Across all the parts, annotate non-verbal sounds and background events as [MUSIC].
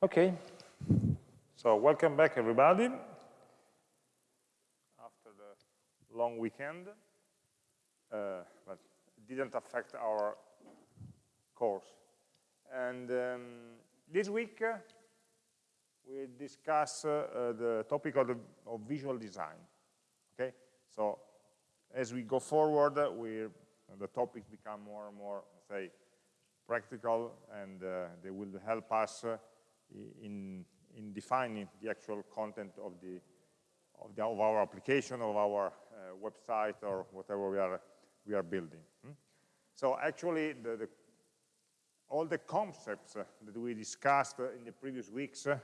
Okay, so welcome back everybody after the long weekend, uh, but didn't affect our course. And um, this week uh, we discuss uh, uh, the topic of, the, of, visual design. Okay, so as we go forward, we the topics become more and more, say, practical, and uh, they will help us uh, in, in defining the actual content of the of, the, of our application, of our uh, website, or whatever we are we are building. Hmm? So actually, the, the, all the concepts uh, that we discussed uh, in the previous weeks uh,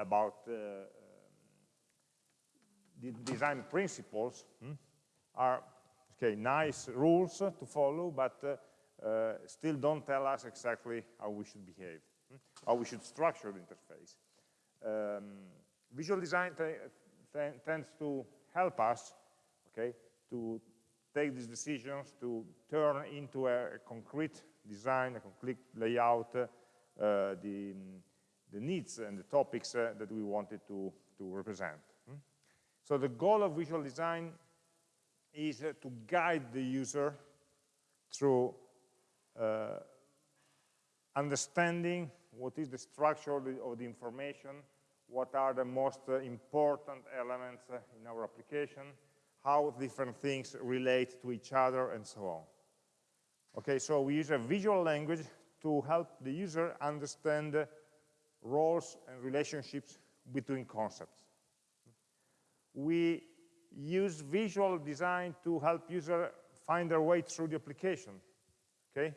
about um, the design principles hmm, are okay nice rules to follow, but still don't tell us exactly how we should behave how we should structure the interface. Um, visual design tends to help us, okay, to take these decisions, to turn into a, concrete design, a concrete layout, uh, the, the needs and the topics uh, that we wanted to, to represent. Hmm? So the goal of visual design is uh, to guide the user through uh, understanding what is the structure of the, of the information, what are the most uh, important elements uh, in our application, how different things relate to each other, and so on. Okay, so we use a visual language to help the user understand roles and relationships between concepts. We use visual design to help user find their way through the application. Okay,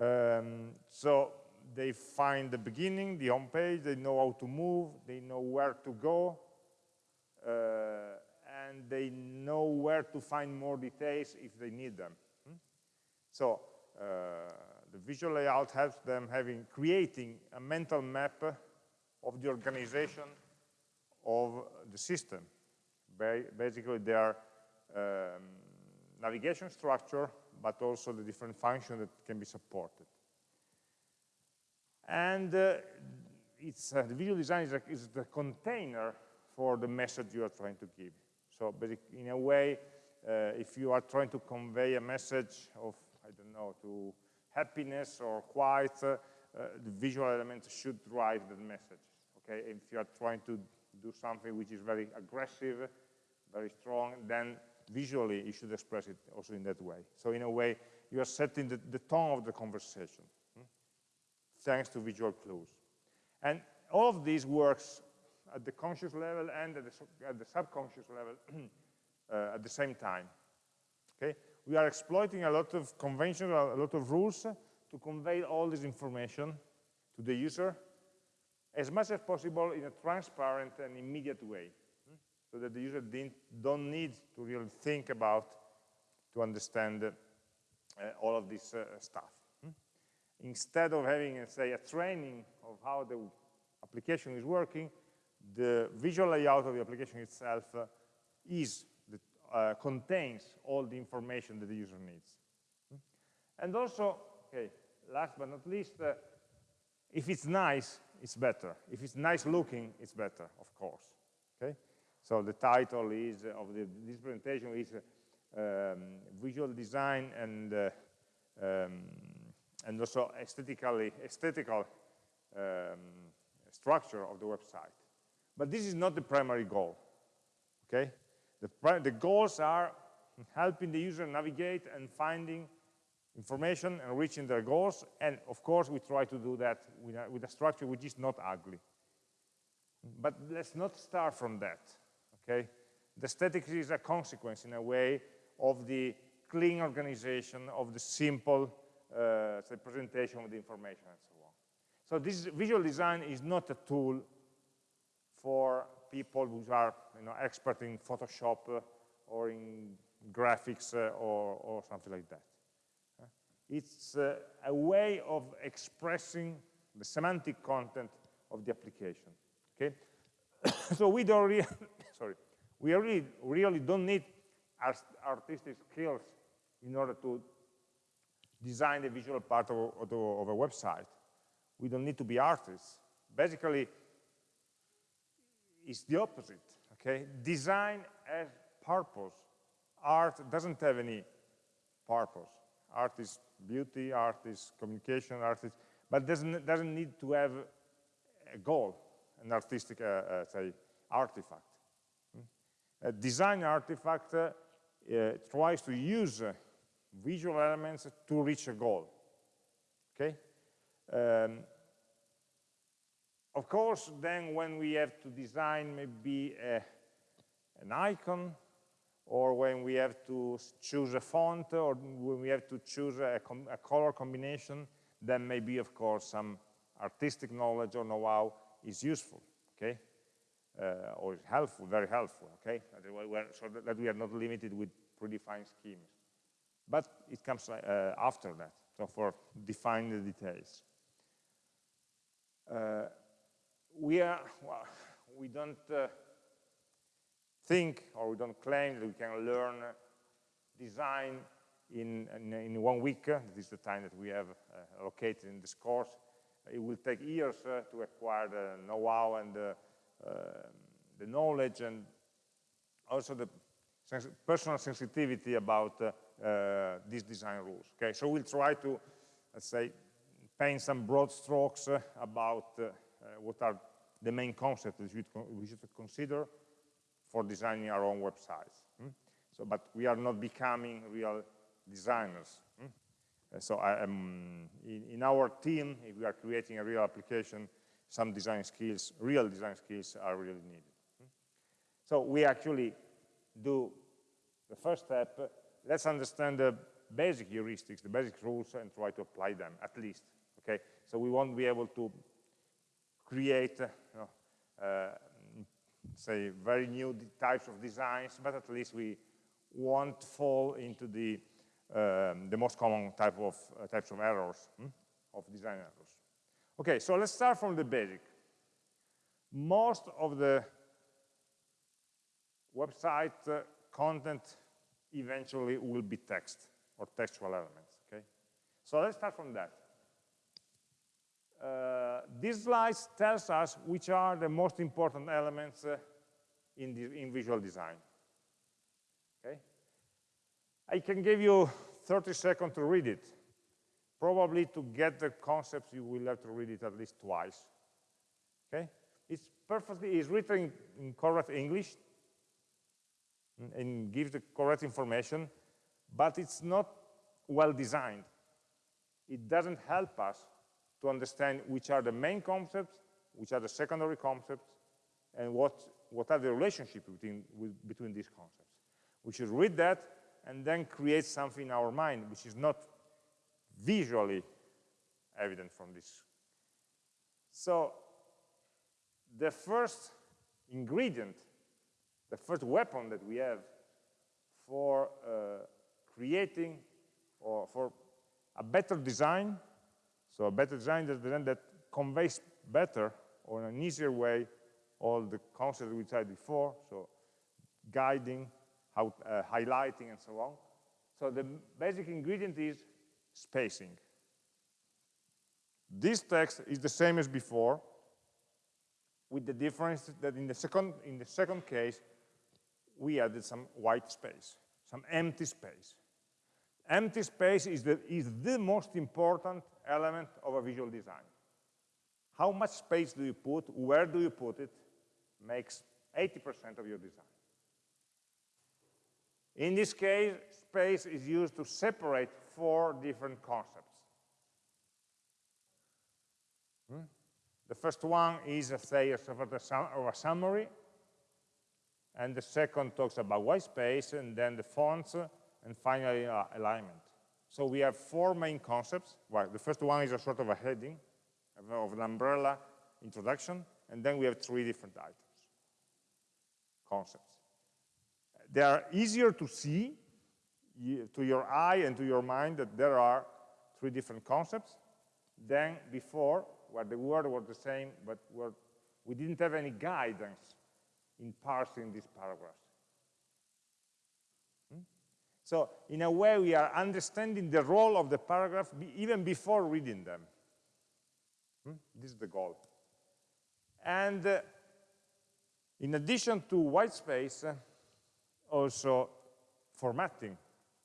um, so they find the beginning, the home page, they know how to move, they know where to go, uh, and they know where to find more details if they need them. Hmm? So uh, the visual layout helps them having creating a mental map of the organization of the system. Ba basically, their um, navigation structure, but also the different functions that can be supported. And uh, it's, uh, the visual design is, a, is, the container for the message you are trying to give. So in a way, uh, if you are trying to convey a message of, I don't know, to happiness or quiet, uh, the visual elements should drive the message. Okay, if you are trying to do something which is very aggressive, very strong, then visually you should express it also in that way. So in a way, you are setting the, the tone of the conversation thanks to visual clues. And all of this works at the conscious level and at the, at the subconscious level [CLEARS THROAT] uh, at the same time. Okay, we are exploiting a lot of conventions, a lot of rules to convey all this information to the user as much as possible in a transparent and immediate way, hmm? so that the user don't need to really think about to understand uh, all of this uh, stuff instead of having, say, a training of how the application is working, the visual layout of the application itself uh, is the, uh, contains all the information that the user needs. And also, okay, last but not least, uh, if it's nice, it's better. If it's nice looking, it's better, of course. Okay, so the title is uh, of the, this presentation is uh, um, visual design and uh, um, and also aesthetically, aesthetical um, structure of the website. But this is not the primary goal, okay? The, the goals are helping the user navigate and finding information and reaching their goals, and of course we try to do that with a, with a structure which is not ugly. But let's not start from that, okay? The aesthetics is a consequence, in a way, of the clean organization, of the simple uh, the presentation of the information and so on. So this visual design is not a tool for people who are you know, expert in Photoshop uh, or in graphics uh, or, or, something like that. Uh, it's a way of expressing the semantic content of the application. Okay, [COUGHS] so we don't really, [COUGHS] sorry, we really, really don't need artistic skills in order to design the visual part of, of, of a website. We don't need to be artists, basically, it's the opposite, okay? Design has purpose. Art doesn't have any purpose. Art is beauty, art is communication, art is, but doesn't, doesn't need to have a goal, an artistic, uh, uh, say, artifact. Hmm? A design artifact uh, tries to use visual elements to reach a goal, okay? Um, of course, then when we have to design maybe a, an icon, or when we have to choose a font, or when we have to choose a, a color combination, then maybe, of course, some artistic knowledge or know-how is useful, okay? Uh, or is helpful, very helpful, okay? So that we are not limited with predefined schemes. But it comes uh, after that, so for defining the details. Uh, we are, well, we don't uh, think or we don't claim that we can learn design in, in, in one week. This is the time that we have uh, allocated in this course. It will take years uh, to acquire the know-how and the, uh, the, knowledge and also the sens personal sensitivity about these design rules. Okay, so we'll try to, let's say, paint some broad strokes about what are the main concepts should, we should consider for designing our own websites. Hmm? So, but we are not becoming real designers. Hmm? Uh, so I am, in, in, our team, if we are creating a real application, some design skills, real design skills are really needed. Hmm? So we actually do the first step, let's understand the basic heuristics, the basic rules, and try to apply them, at least. Okay, so we won't be able to create, you know, uh, say, very new types of designs, but at least we won't fall into the um, the most common type of uh, types of errors hmm? of design errors. Okay, so let's start from the basic. Most of the website uh, content eventually will be text or textual elements. Okay, so let's start from that. Uh, this slide tells us which are the most important elements uh, in, the, in visual design. Okay? I can give you 30 seconds to read it. Probably to get the concepts, you will have to read it at least twice. Okay? It's perfectly, it's written in correct English and gives the correct information, but it's not well designed. It doesn't help us to understand which are the main concepts, which are the secondary concepts, and what, what are the relationships between, between these concepts. We should read that and then create something in our mind which is not visually evident from this. So the first ingredient, the first weapon that we have for uh, creating or for a better design so a better design is design that conveys better or in an easier way all the concepts we tried before, so guiding, how, uh, highlighting, and so on. So the basic ingredient is spacing. This text is the same as before, with the difference that in the second, in the second case, we added some white space, some empty space. Empty space is the, is the most important element of a visual design. How much space do you put, where do you put it, makes 80% of your design. In this case, space is used to separate four different concepts. Hmm? The first one is, say, a sort of a summary, and the second talks about white space, and then the fonts, and finally uh, alignment. So we have four main concepts. Well, the first one is a sort of a heading of an umbrella introduction, and then we have three different items, concepts. They are easier to see to your eye and to your mind that there are three different concepts than before, where the word was the same, but we didn't have any guidance in parsing these paragraphs. So in a way, we are understanding the role of the paragraph even before reading them. Hmm? This is the goal. And uh, in addition to white space, uh, also formatting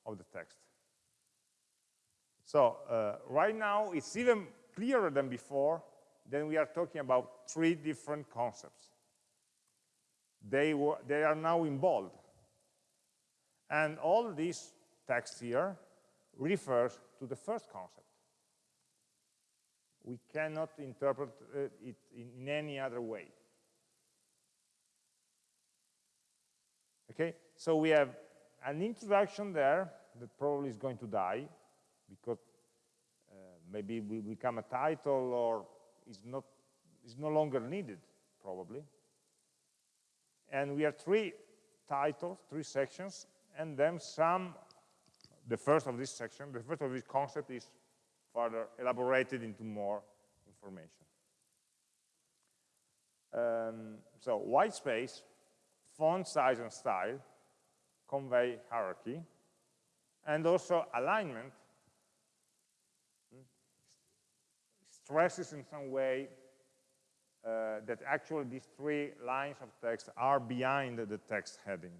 of the text. So uh, right now, it's even clearer than before, then we are talking about three different concepts. They, were, they are now in bold. And all this text here refers to the first concept. We cannot interpret uh, it in, any other way. Okay, so we have an introduction there that probably is going to die because uh, maybe will become a title or is not is no longer needed probably and we have three titles three sections and then some the first of this section the first of this concept is further elaborated into more information. Um, so white space font size and style convey hierarchy and also alignment stresses in some way uh, that actually these three lines of text are behind the text heading.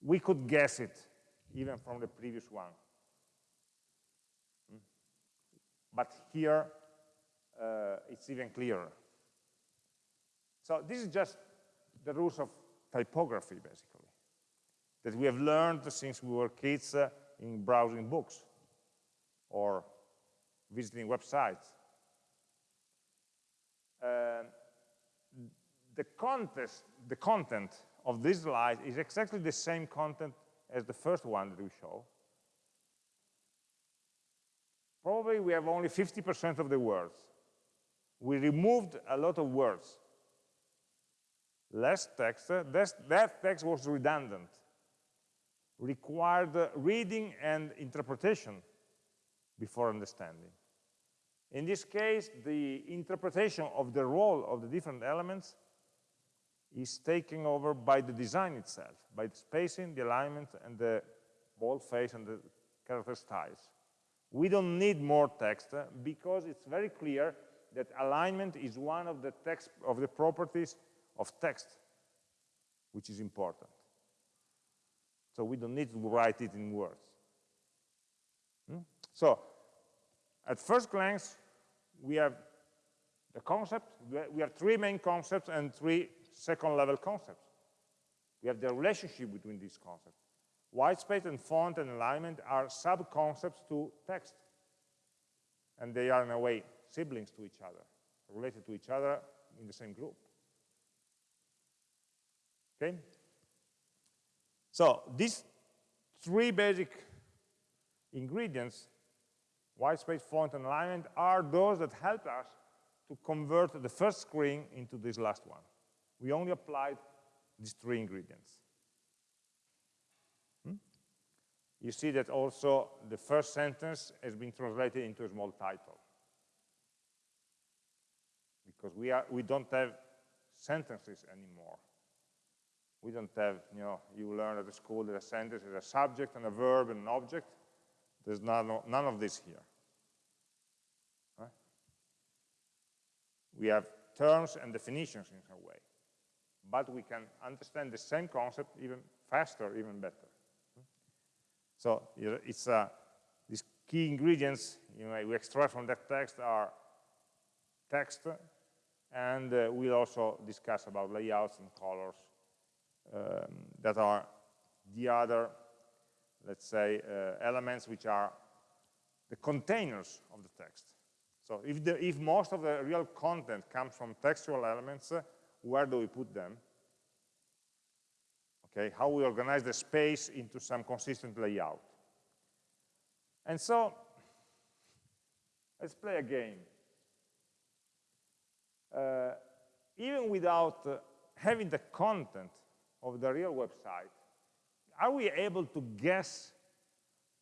We could guess it even from the previous one. Hmm? But here, uh, it's even clearer. So this is just the rules of typography, basically, that we have learned since we were kids uh, in browsing books or visiting websites. Uh, the, contest, the content of this slide is exactly the same content as the first one that we show. Probably we have only 50% of the words. We removed a lot of words. Less text, that text was redundant, required reading and interpretation before understanding. In this case, the interpretation of the role of the different elements is taken over by the design itself, by the spacing, the alignment, and the boldface and the character styles. We don't need more text uh, because it's very clear that alignment is one of the text of the properties of text, which is important. So we don't need to write it in words. Hmm? So, at first glance, we have the concept, we have three main concepts and three second level concepts. We have the relationship between these concepts. White space and font and alignment are sub-concepts to text. And they are in a way siblings to each other, related to each other in the same group. Okay? So these three basic ingredients white space, font, and alignment are those that help us to convert the first screen into this last one. We only applied these three ingredients. Hmm? You see that also the first sentence has been translated into a small title. Because we, are, we don't have sentences anymore. We don't have, you know, you learn at the school that a sentence is a subject and a verb and an object. There's none, none of this here. We have terms and definitions in some way, but we can understand the same concept even faster, even better. So it's uh, these key ingredients you know, we extract from that text are text, and uh, we'll also discuss about layouts and colors um, that are the other, let's say, uh, elements which are the containers of the text. So if, the, if most of the real content comes from textual elements, uh, where do we put them? Okay, how we organize the space into some consistent layout. And so, let's play a game. Uh, even without uh, having the content of the real website, are we able to guess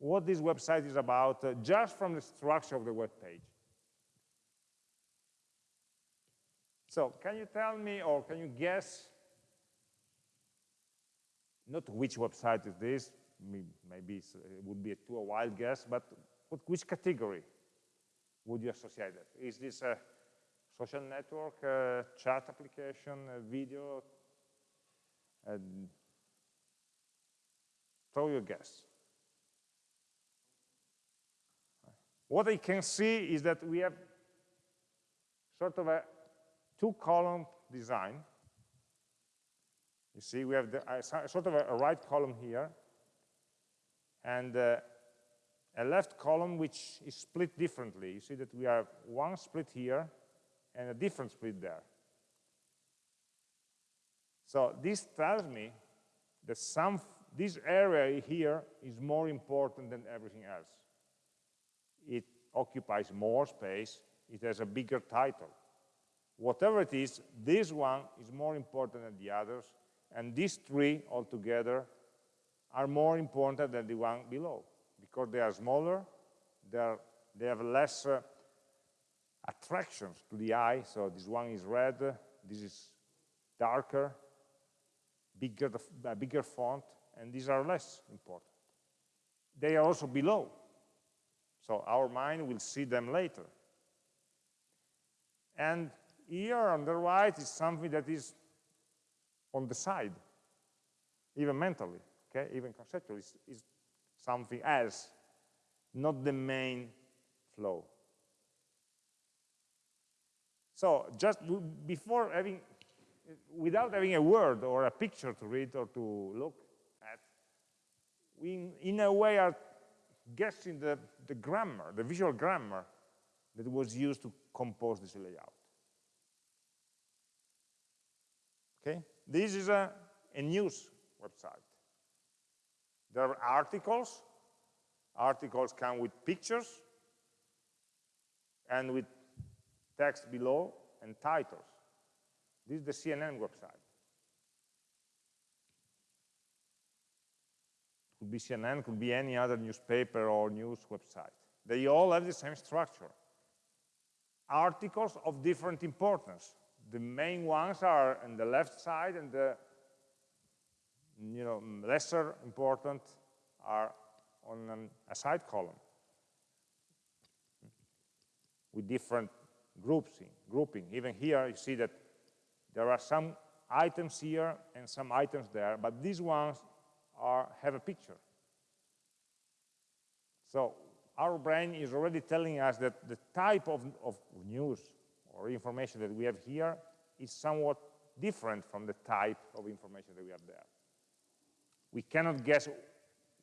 what this website is about uh, just from the structure of the web page? So can you tell me, or can you guess, not which website is this, maybe it would be a too a wild guess, but what, which category would you associate it? Is this a social network, uh, chat application, uh, video, and throw your guess. What I can see is that we have sort of a two-column design. You see, we have the, uh, sort of a, a, right column here, and uh, a left column which is split differently. You see that we have one split here and a different split there. So this tells me that some this area here is more important than everything else. It occupies more space, it has a bigger title. Whatever it is, this one is more important than the others, and these three altogether are more important than the one below because they are smaller, they, are, they have less uh, attractions to the eye, so this one is red, this is darker, bigger, uh, bigger font, and these are less important. They are also below, so our mind will see them later. And here on the right is something that is on the side, even mentally, okay, even conceptually, is, something else, not the main flow. So just before having, without having a word or a picture to read or to look at, we in a way are guessing the, the grammar, the visual grammar that was used to compose this layout. Okay, this is a, a news website. There are articles. Articles come with pictures and with text below and titles. This is the CNN website. Could be CNN, could be any other newspaper or news website. They all have the same structure. Articles of different importance. The main ones are on the left side and the you know, lesser important are on an, a side column with different groups in, grouping. Even here, you see that there are some items here and some items there, but these ones are, have a picture. So our brain is already telling us that the type of, of news or information that we have here is somewhat different from the type of information that we have there we cannot guess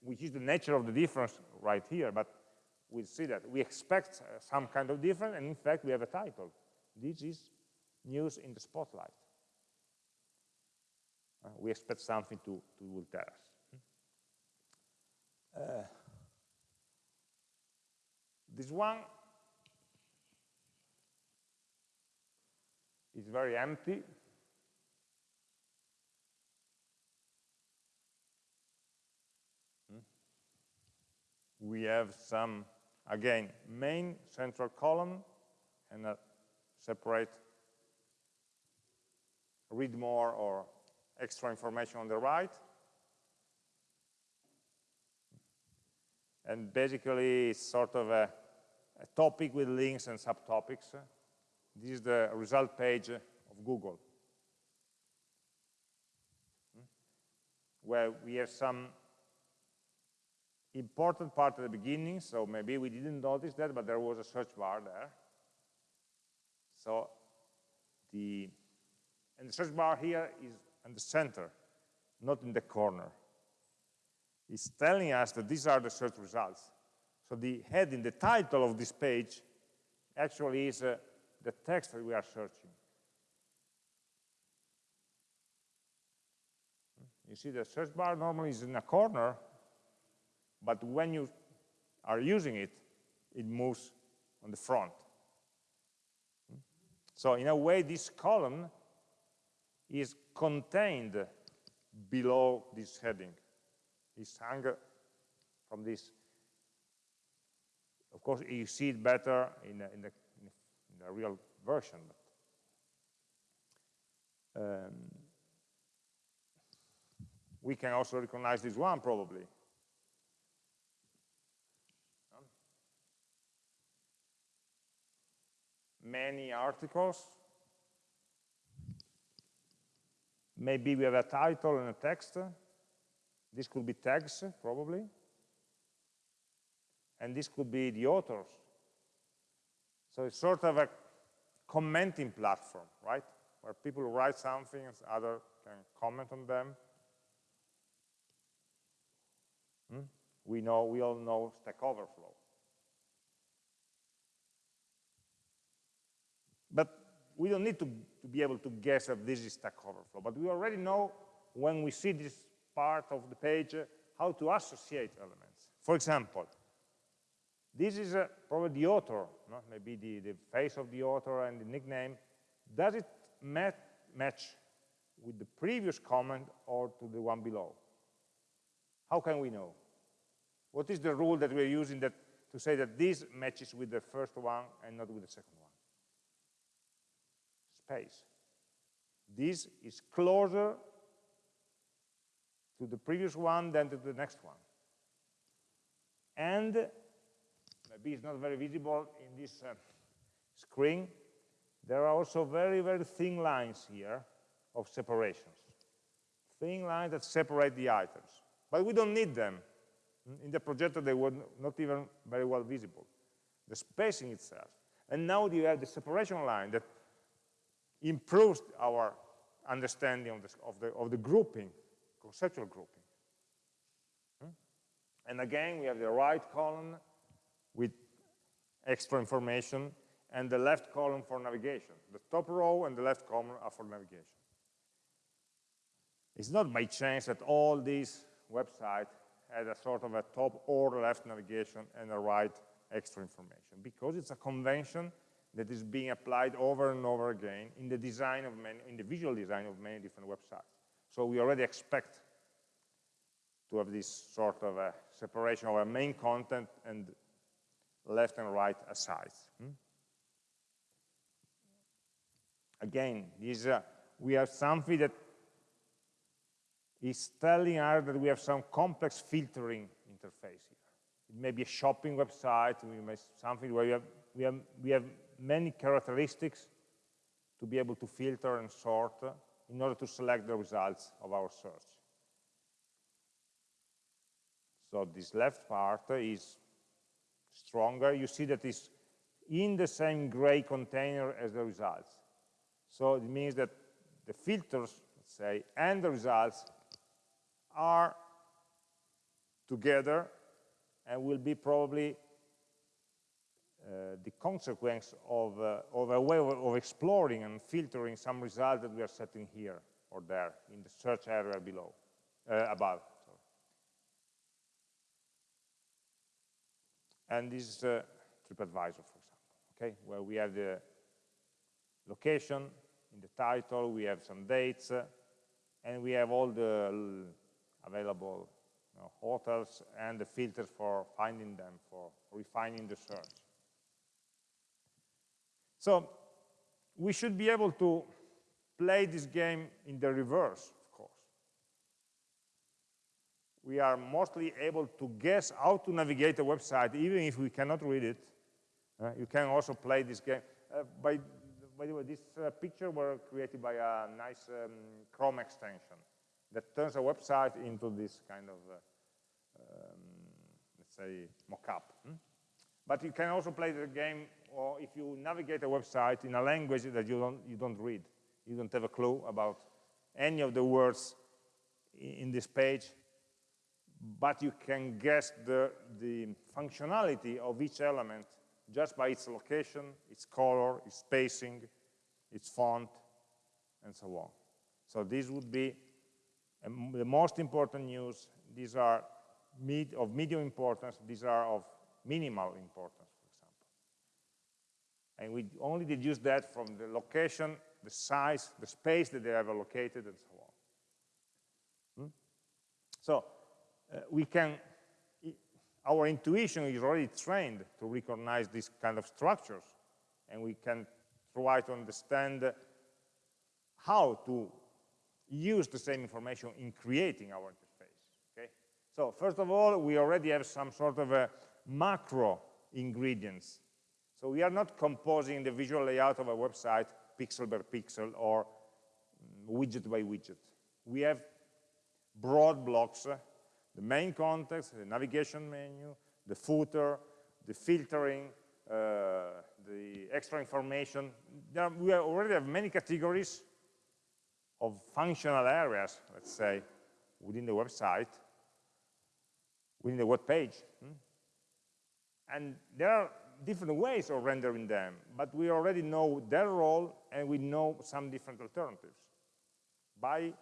which is the nature of the difference right here, but we see that. We expect uh, some kind of difference, and in fact, we have a title. This is news in the spotlight. Uh, we expect something to, to will tell us. Uh, this one is very empty, hmm? we have some, again, main central column and a separate read more or extra information on the right. And basically, it's sort of a, a topic with links and subtopics. This is the result page of Google, where we have some important part at the beginning, so maybe we didn't notice that, but there was a search bar there. So the, and the search bar here is in the center, not in the corner. It's telling us that these are the search results. So the heading, the title of this page actually is uh, the text that we are searching. You see the search bar normally is in a corner, but when you are using it, it moves on the front. So in a way, this column is contained below this heading. It's hung from this. Of course, you see it better in, in, the, the, real version. But, um, we can also recognize this one, probably. many articles. Maybe we have a title and a text. This could be tags, probably. And this could be the authors. So it's sort of a commenting platform, right? Where people write something and others can comment on them. Hmm? We know, we all know Stack Overflow. But we don't need to, to be able to guess if this is Stack Overflow, but we already know when we see this part of the page uh, how to associate elements. For example, this is uh, probably the author, no? maybe the, the face of the author and the nickname. Does it mat match with the previous comment or to the one below? How can we know? What is the rule that we're using that, to say that this matches with the first one and not with the second one? Space. This is closer to the previous one than to the next one. And maybe it's not very visible in this uh, screen, there are also very, very thin lines here of separations. Thin lines that separate the items. But we don't need them. In the projector, they were not even very well visible. The spacing itself. And now you have the separation line that improves our understanding of the, of the, of the grouping, conceptual grouping. Hmm? And again, we have the right column with extra information and the left column for navigation. The top row and the left column are for navigation. It's not by chance that all these websites had a sort of a top or left navigation and a right extra information, because it's a convention that is being applied over and over again in the design of many, in the visual design of many different websites. So we already expect to have this sort of a separation of our main content and left and right asides. Hmm? Again, this, uh, we have something that is telling us that we have some complex filtering interface here. It may be a shopping website, we may something where we have, we have, we have many characteristics to be able to filter and sort in order to select the results of our search. So this left part is stronger. You see that it's in the same gray container as the results. So it means that the filters, let's say, and the results are together and will be probably uh, the consequence of, uh, of a way of, of, exploring and filtering some results that we are setting here or there in the search area below, uh, above. Sorry. And this is uh, TripAdvisor, for example, okay, where we have the location, in the title, we have some dates, uh, and we have all the available you know, hotels and the filters for finding them, for refining the search. So we should be able to play this game in the reverse. We are mostly able to guess how to navigate a website, even if we cannot read it. Uh, you can also play this game. Uh, by by the way, this uh, picture were created by a nice um, Chrome extension that turns a website into this kind of, uh, um, let's say, mock-up. Hmm? But you can also play the game, or if you navigate a website in a language that you don't, you don't read, you don't have a clue about any of the words in this page, but you can guess the, the functionality of each element just by its location, its color, its spacing, its font, and so on. So this would be um, the most important news. These are med of medium importance. These are of minimal importance, for example. And we only deduce that from the location, the size, the space that they have allocated, and so on. Hmm? So uh, we can our intuition is already trained to recognize these kind of structures, and we can try to understand how to use the same information in creating our interface. Okay? So first of all, we already have some sort of a macro ingredients. So we are not composing the visual layout of a website pixel by pixel or widget by widget. We have broad blocks, the main context, the navigation menu, the footer, the filtering, uh, the extra information. Are, we already have many categories of functional areas, let's say, within the website, within the web page. Hmm? And there are different ways of rendering them, but we already know their role and we know some different alternatives by,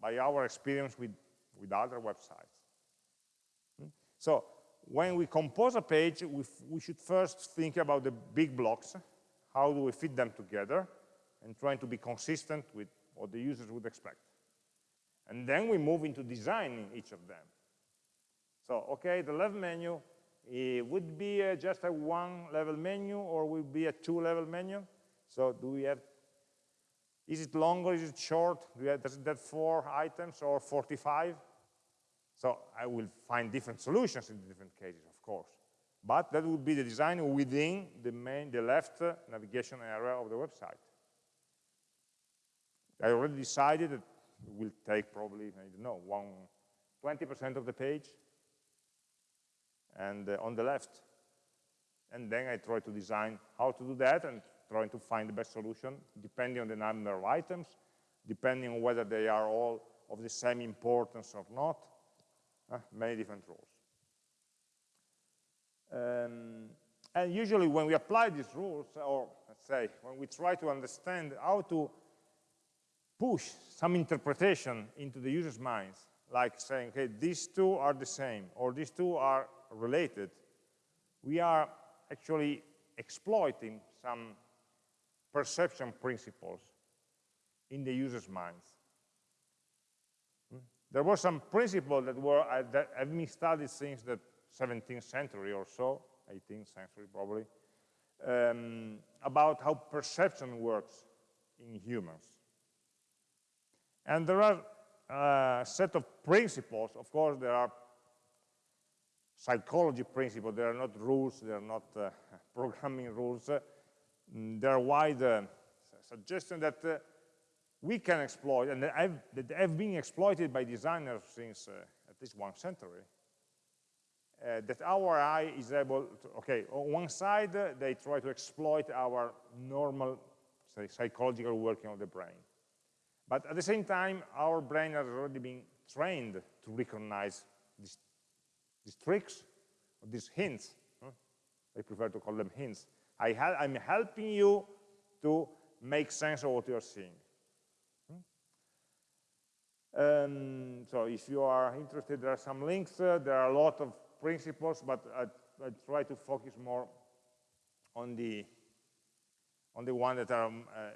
by our experience with, with other websites. So when we compose a page, we, we should first think about the big blocks, how do we fit them together, and trying to be consistent with what the users would expect. And then we move into designing each of them. So, okay, the left menu it would be uh, just a one-level menu or would be a two-level menu? So do we have, is it longer, is it short? Do we have, does it have four items or 45? So I will find different solutions in different cases, of course. But that would be the design within the main, the left navigation area of the website. I already decided that it will take probably, I don't know, 20% of the page, and uh, on the left. And then I try to design how to do that and trying to find the best solution depending on the number of items, depending on whether they are all of the same importance or not, uh, many different rules. Um, and usually when we apply these rules, or let's say, when we try to understand how to push some interpretation into the user's minds, like saying, okay, these two are the same, or these two are related, we are actually exploiting some perception principles in the user's minds. There were some principles that were uh, that have been studied since the 17th century or so, 18th century probably, um, about how perception works in humans. And there are a uh, set of principles, of course there are psychology principles. They are not rules. They are not uh, [LAUGHS] programming rules. Uh, they are wide uh, suggestions that uh, we can exploit, and that have, been exploited by designers since uh, at least one century. Uh, that our eye is able to, okay, on one side, they try to exploit our normal say, psychological working of the brain. But at the same time, our brain has already been trained to recognize these these tricks, these hints, huh? I prefer to call them hints. I am helping you to make sense of what you're seeing. Um, so if you are interested, there are some links. Uh, there are a lot of principles, but I, I try to focus more on the on the one that are um, uh,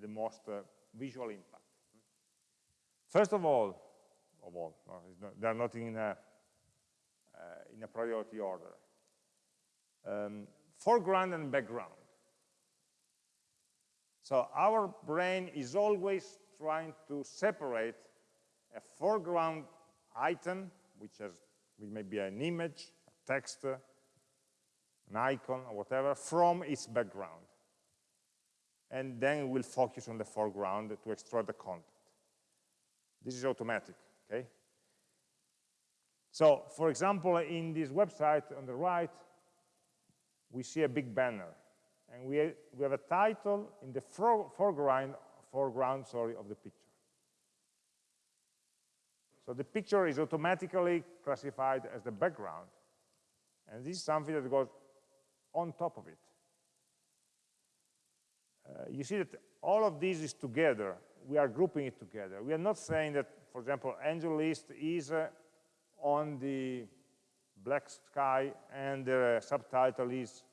the most uh, visual impact. First of all, of all, no, not, they are not in a uh, in a priority order. Um, foreground and background. So our brain is always trying to separate a foreground item, which, has, which may be an image, a text, an icon, or whatever, from its background. And then we'll focus on the foreground to extract the content. This is automatic, okay? So, for example, in this website on the right, we see a big banner. And we, we have a title in the foreground, foreground sorry, of the picture. So the picture is automatically classified as the background. And this is something that goes on top of it. Uh, you see that all of this is together. We are grouping it together. We are not saying that, for example, AngelList is uh, on the black sky and the subtitle is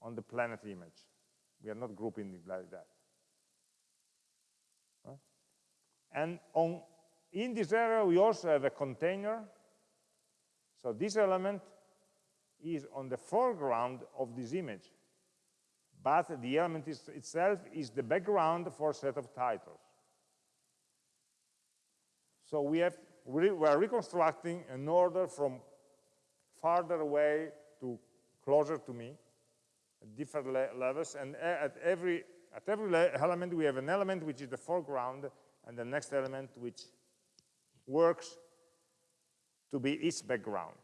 on the planet image. We are not grouping it like that. Huh? And on, in this area, we also have a container. So this element is on the foreground of this image. But the element is, itself is the background for a set of titles. So we have we are reconstructing an order from farther away to closer to me. at different le levels, and at every, at every element we have an element which is the foreground, and the next element which works to be its background.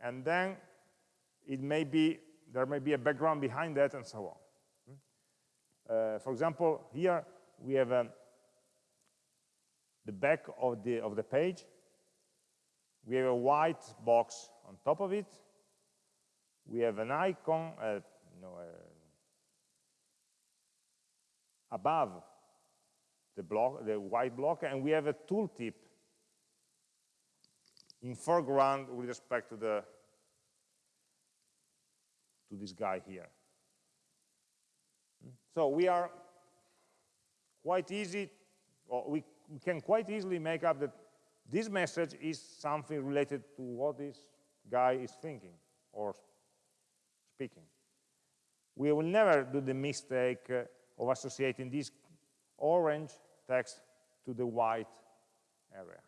And then it may be, there may be a background behind that and so on. Uh, for example, here we have um, the back of the, of the page. We have a white box on top of it. We have an icon, uh, no, uh, above the block, the white block, and we have a tooltip in foreground with respect to the to this guy here. So we are quite easy, or we, we can quite easily make up that this message is something related to what this guy is thinking or speaking. We will never do the mistake uh, of associating this orange text to the white area.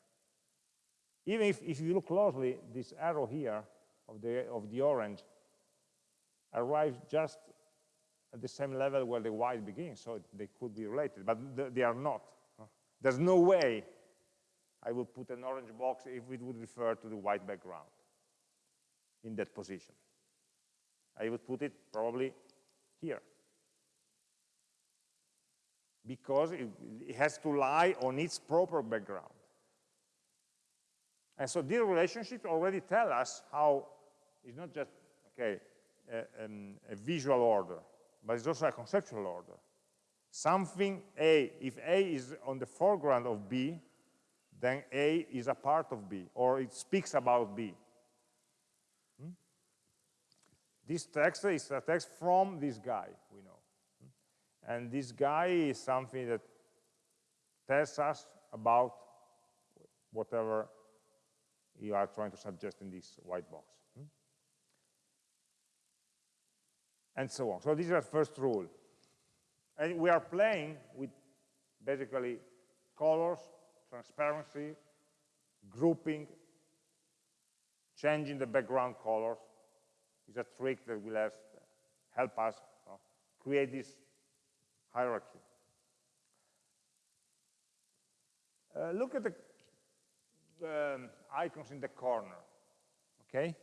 Even if, if you look closely, this arrow here of the, of the orange arrives just at the same level where the white begins, so they could be related, but th they are not. There's no way I would put an orange box if it would refer to the white background in that position. I would put it probably here because it, it has to lie on its proper background. And so these relationships already tell us how it's not just, okay, a, um, a visual order, but it's also a conceptual order. Something A, if A is on the foreground of B, then A is a part of B, or it speaks about B. Hmm? This text is a text from this guy, we know. Hmm? And this guy is something that tells us about whatever you are trying to suggest in this white box. Hmm? And so on. So this is our first rule. And we are playing with basically colors, transparency, grouping, changing the background colors is a trick that will help us create this hierarchy. Uh, look at the um, icons in the corner, okay?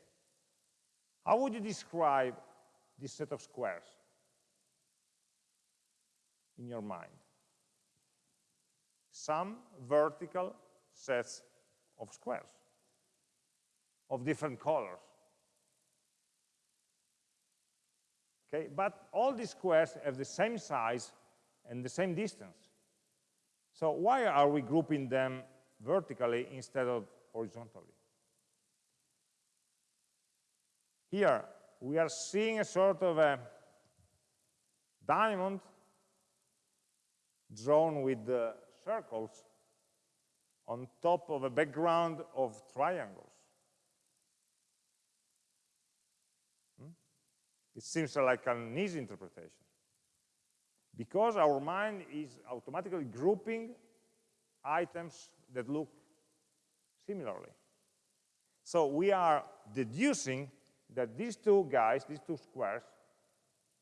How would you describe this set of squares in your mind? Some vertical sets of squares of different colors. Okay, but all these squares have the same size and the same distance. So why are we grouping them vertically instead of horizontally. Here, we are seeing a sort of a diamond drawn with uh, circles on top of a background of triangles. Hmm? It seems like an easy interpretation. Because our mind is automatically grouping items that look similarly. So we are deducing that these two guys, these two squares,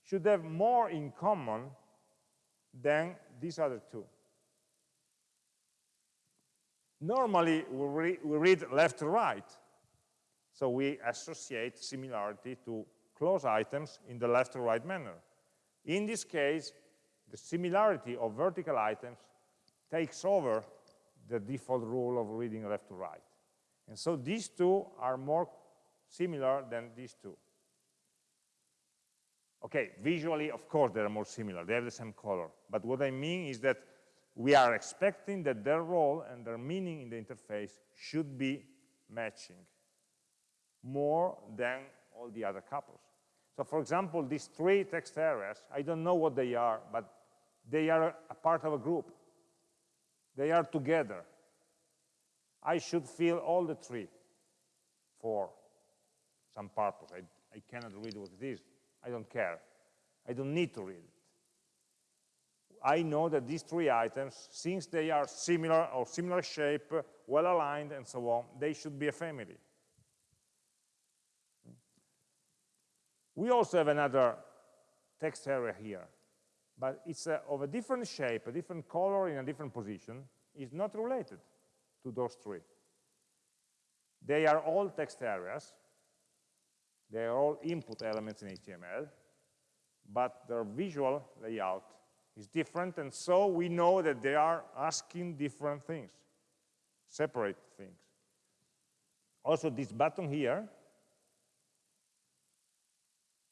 should have more in common than these other two. Normally, we, re we read left to right, so we associate similarity to close items in the left to right manner. In this case, the similarity of vertical items takes over the default rule of reading left to right. And so these two are more similar than these two. Okay, visually, of course, they are more similar. They have the same color. But what I mean is that we are expecting that their role and their meaning in the interface should be matching more than all the other couples. So for example, these three text areas, I don't know what they are, but they are a part of a group. They are together. I should fill all the three for some purpose. I, I cannot read what it is. I don't care. I don't need to read it. I know that these three items, since they are similar or similar shape, well aligned and so on, they should be a family. We also have another text area here, but it's uh, of a different shape, a different color in a different position, is not related to those three. They are all text areas. They are all input elements in HTML, but their visual layout is different, and so we know that they are asking different things, separate things. Also, this button here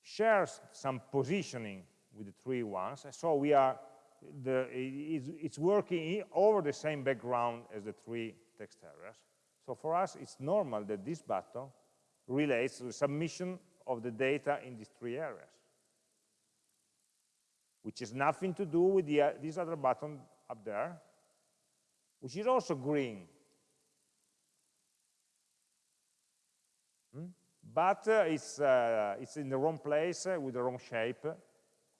shares some positioning with the three ones, And so we are the, it's, it's working over the same background as the three text areas. So for us, it's normal that this button relates to the submission of the data in these three areas, which has nothing to do with the, uh, this other button up there, which is also green. Hmm? But uh, it's, uh, it's in the wrong place uh, with the wrong shape,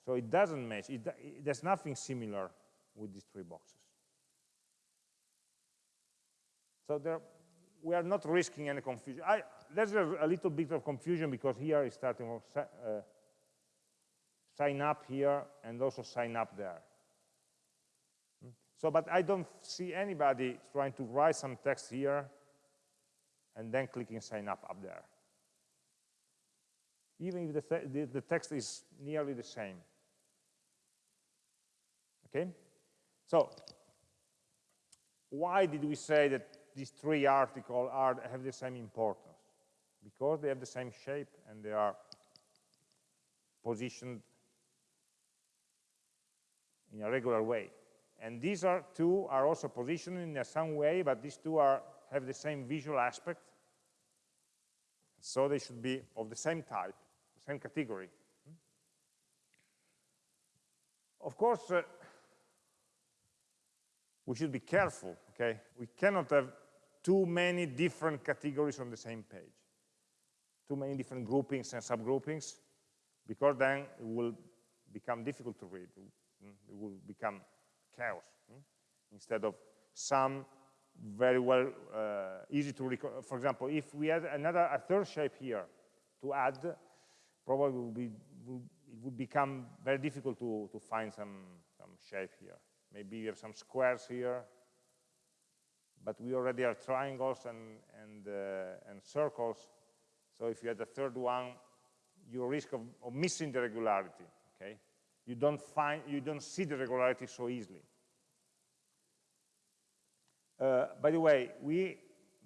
so it doesn't match. It, it, there's nothing similar with these three boxes. So there, we are not risking any confusion. I, there's a, a, little bit of confusion because here is starting from uh, sign up here and also sign up there. Hmm? So, but I don't see anybody trying to write some text here and then clicking sign up up there. Even if the, the text is nearly the same. Okay? So, why did we say that these three articles are, have the same importance? Because they have the same shape and they are positioned in a regular way. And these are two are also positioned in some way, but these two are have the same visual aspect. So they should be of the same type, the same category. Of course, uh, we should be careful, okay? We cannot have too many different categories on the same page, too many different groupings and subgroupings, because then it will become difficult to read. It will become chaos. Hmm? Instead of some very well uh, easy to recall. For example, if we had another a third shape here to add, probably be, it would become very difficult to, to find some, some shape here. Maybe you have some squares here, but we already have triangles and, and, uh, and circles. So if you had a third one, you risk of, of missing the regularity, okay? You don't find, you don't see the regularity so easily. Uh, by the way, we,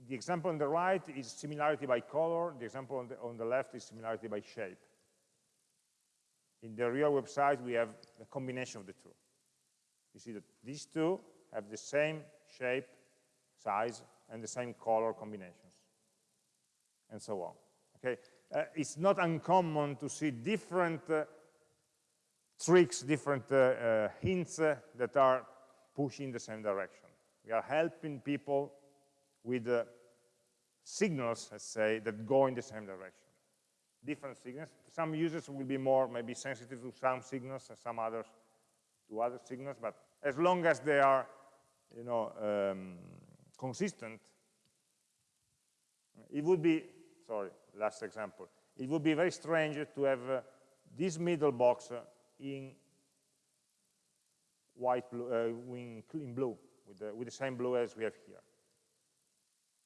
the example on the right is similarity by color. The example on the, on the left is similarity by shape. In the real website, we have a combination of the two. You see that these two have the same shape, size, and the same color combinations, and so on. Okay, uh, It's not uncommon to see different uh, tricks, different uh, uh hints uh, that are pushing the same direction. We are helping people with uh, signals, let's say, that go in the same direction. Different signals. Some users will be more maybe sensitive to some signals and some others to other signals, but as long as they are, you know, um, consistent, it would be, sorry, last example, it would be very strange to have uh, this middle box uh, in white blue, uh, in, in blue, with the, with the same blue as we have here.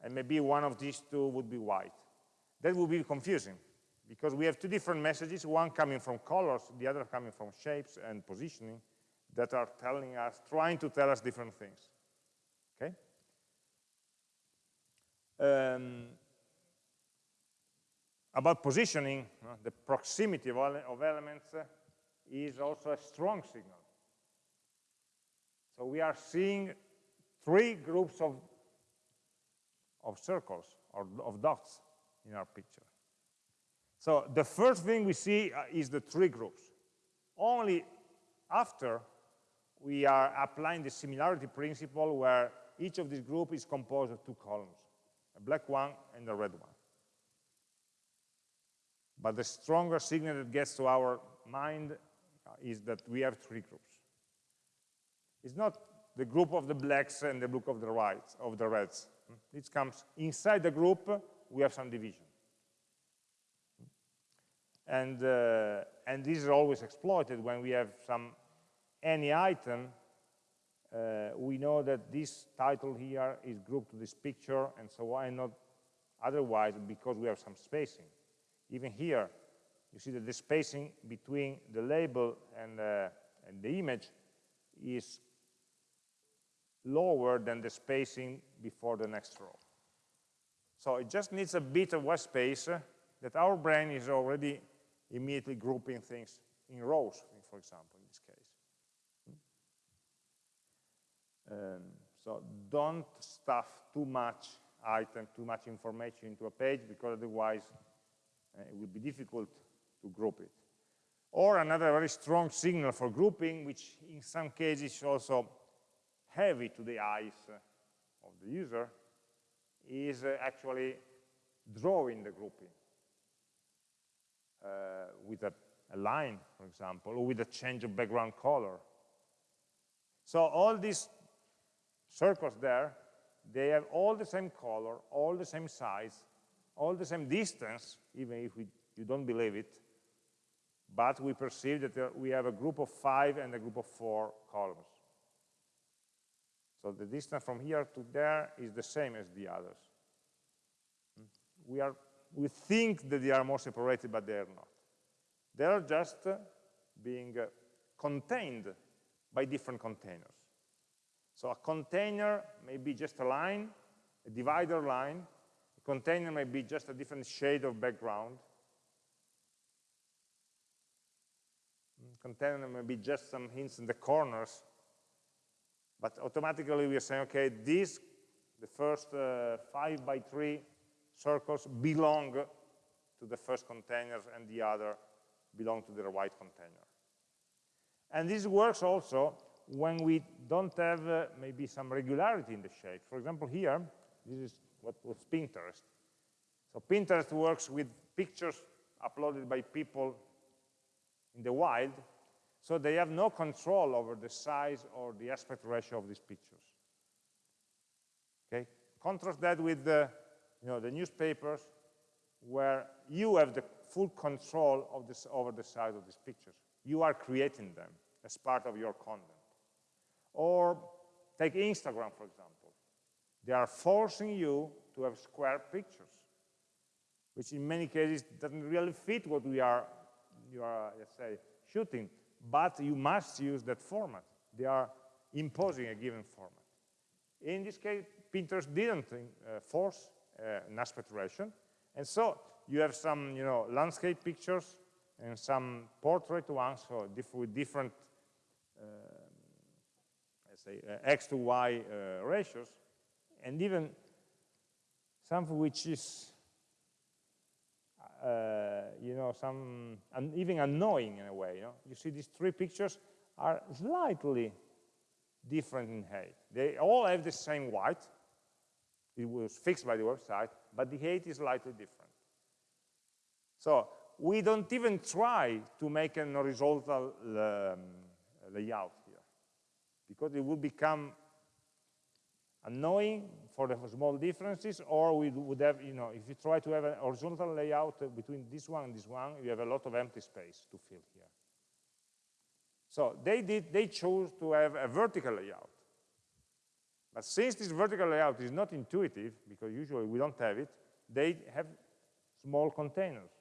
And maybe one of these two would be white. That would be confusing, because we have two different messages, one coming from colors, the other coming from shapes and positioning, that are telling us, trying to tell us different things. Okay? Um, about positioning, uh, the proximity of, of elements uh, is also a strong signal. So we are seeing three groups of, of circles or of dots in our picture. So the first thing we see uh, is the three groups. Only after we are applying the similarity principle where each of these groups is composed of two columns, a black one and a red one. But the stronger signal that gets to our mind uh, is that we have three groups. It's not the group of the blacks and the group of the whites, of the reds. It comes inside the group, we have some division. And, uh, and this is always exploited when we have some any item, uh, we know that this title here is grouped to this picture, and so why not otherwise because we have some spacing. Even here, you see that the spacing between the label and, uh, and the image is lower than the spacing before the next row. So it just needs a bit of white space uh, that our brain is already immediately grouping things in rows, for example, in this case. Um, so don't stuff too much item, too much information into a page because otherwise uh, it will be difficult to group it. Or another very strong signal for grouping, which in some cases is also heavy to the eyes of the user, is uh, actually drawing the grouping uh, with a, a line, for example, or with a change of background color. So all these circles there, they have all the same color, all the same size, all the same distance, even if we, you don't believe it, but we perceive that uh, we have a group of five and a group of four columns. So the distance from here to there is the same as the others. Hmm? We, are, we think that they are more separated, but they are not. They are just uh, being uh, contained by different containers. So a container may be just a line, a divider line. A container may be just a different shade of background. A Container may be just some hints in the corners but automatically we are saying, okay, these, the first uh, five by three circles belong to the first container and the other belong to the right container. And this works also when we don't have uh, maybe some regularity in the shape. For example, here, this is what was Pinterest. So Pinterest works with pictures uploaded by people in the wild, so they have no control over the size or the aspect ratio of these pictures. Okay? Contrast that with the, you know, the newspapers where you have the full control of this, over the size of these pictures. You are creating them as part of your content. Or take Instagram, for example. They are forcing you to have square pictures, which in many cases doesn't really fit what we are, you are, let's say, shooting but you must use that format. They are imposing a given format. In this case, Pinterest didn't uh, force uh, an aspect ratio, and so you have some, you know, landscape pictures and some portrait ones, so with different, uh, say, uh, x to y uh, ratios, and even something which is uh, you know, some, and even annoying in a way. You, know? you see these three pictures are slightly different in height. They all have the same white. It was fixed by the website, but the height is slightly different. So we don't even try to make an horizontal um, layout because it would become annoying for the small differences, or we would have, you know, if you try to have a horizontal layout between this one and this one, you have a lot of empty space to fill here. So they did, they chose to have a vertical layout. But since this vertical layout is not intuitive, because usually we don't have it, they have small containers.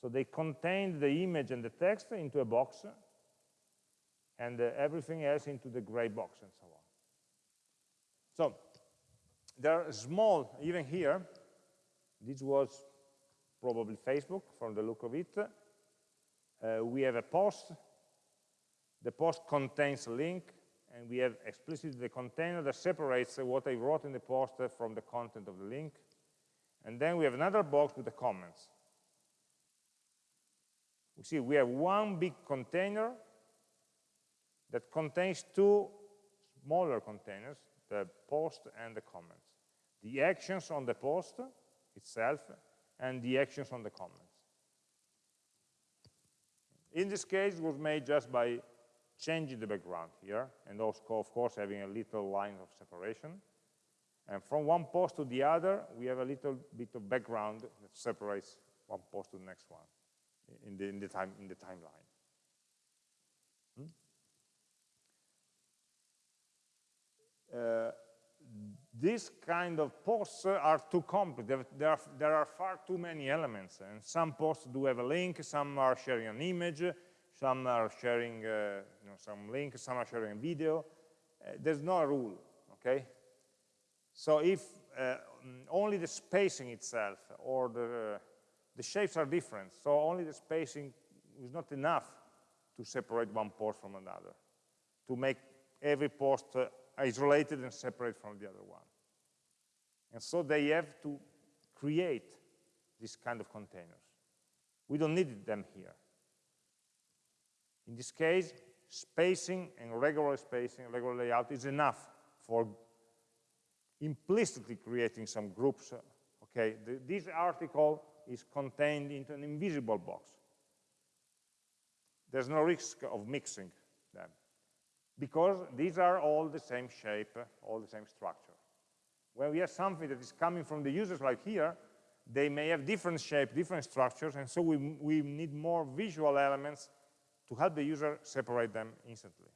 So they contained the image and the text into a box, and uh, everything else into the gray box and so on. So they're small, even here. This was probably Facebook from the look of it. Uh, we have a post. The post contains a link, and we have explicitly the container that separates what I wrote in the post from the content of the link. And then we have another box with the comments. We see we have one big container that contains two smaller containers the post and the comments. The actions on the post itself and the actions on the comments. In this case, it was made just by changing the background here, and also, of course, having a little line of separation. And from one post to the other, we have a little bit of background that separates one post to the next one. in the, in the, time, in the timeline. Hmm? Uh, these kind of posts are too complex. There are, there are far too many elements, and some posts do have a link, some are sharing an image, some are sharing uh, you know, some link, some are sharing a video. Uh, there's no rule, okay? So if uh, only the spacing itself or the, the shapes are different, so only the spacing is not enough to separate one post from another, to make every post uh, Uh, isolated and separate from the other one. And so they have to create this kind of containers. We don't need them here. In this case, spacing and regular spacing, regular layout is enough for implicitly creating some groups. Uh, okay, the, this article is contained into an invisible box. There's no risk of mixing them because these are all the same shape, all the same structure. When we have something that is coming from the users like here, they may have different shape, different structures, and so we, we need more visual elements to help the user separate them instantly.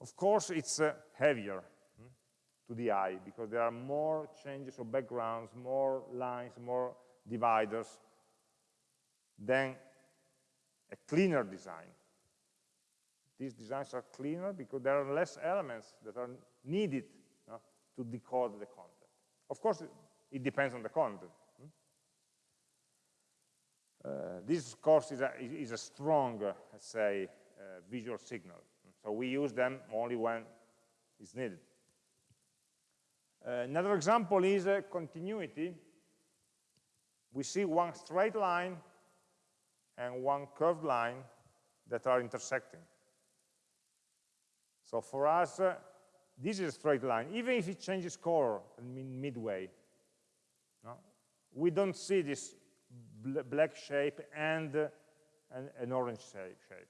Of course, it's uh, heavier hmm, to the eye because there are more changes of backgrounds, more lines, more dividers than a cleaner design. These designs are cleaner because there are less elements that are needed to decode the content. Of course, it depends on the content. Hmm? Uh, this, of course, is a, is a strong, uh, let's say, uh, visual signal. So we use them only when it's needed. Uh, another example is uh, continuity. We see one straight line and one curved line that are intersecting. So for us, uh, this is a straight line, even if it changes color midway. No? We don't see this bl black shape and uh, an, an, orange shape.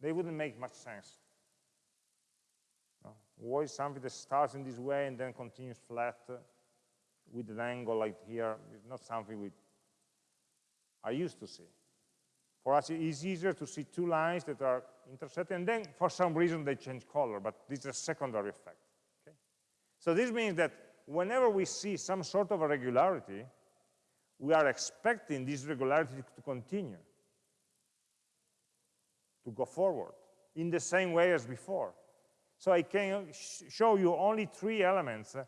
They wouldn't make much sense. No? Why something that starts in this way and then continues flat uh, with an angle like here is not something we are used to see. For us, it's easier to see two lines that are intersecting, and then for some reason they change color, but this is a secondary effect. Okay? So this means that whenever we see some sort of irregularity, we are expecting this regularity to continue, to go forward, in the same way as before. So I can sh show you only three elements, uh,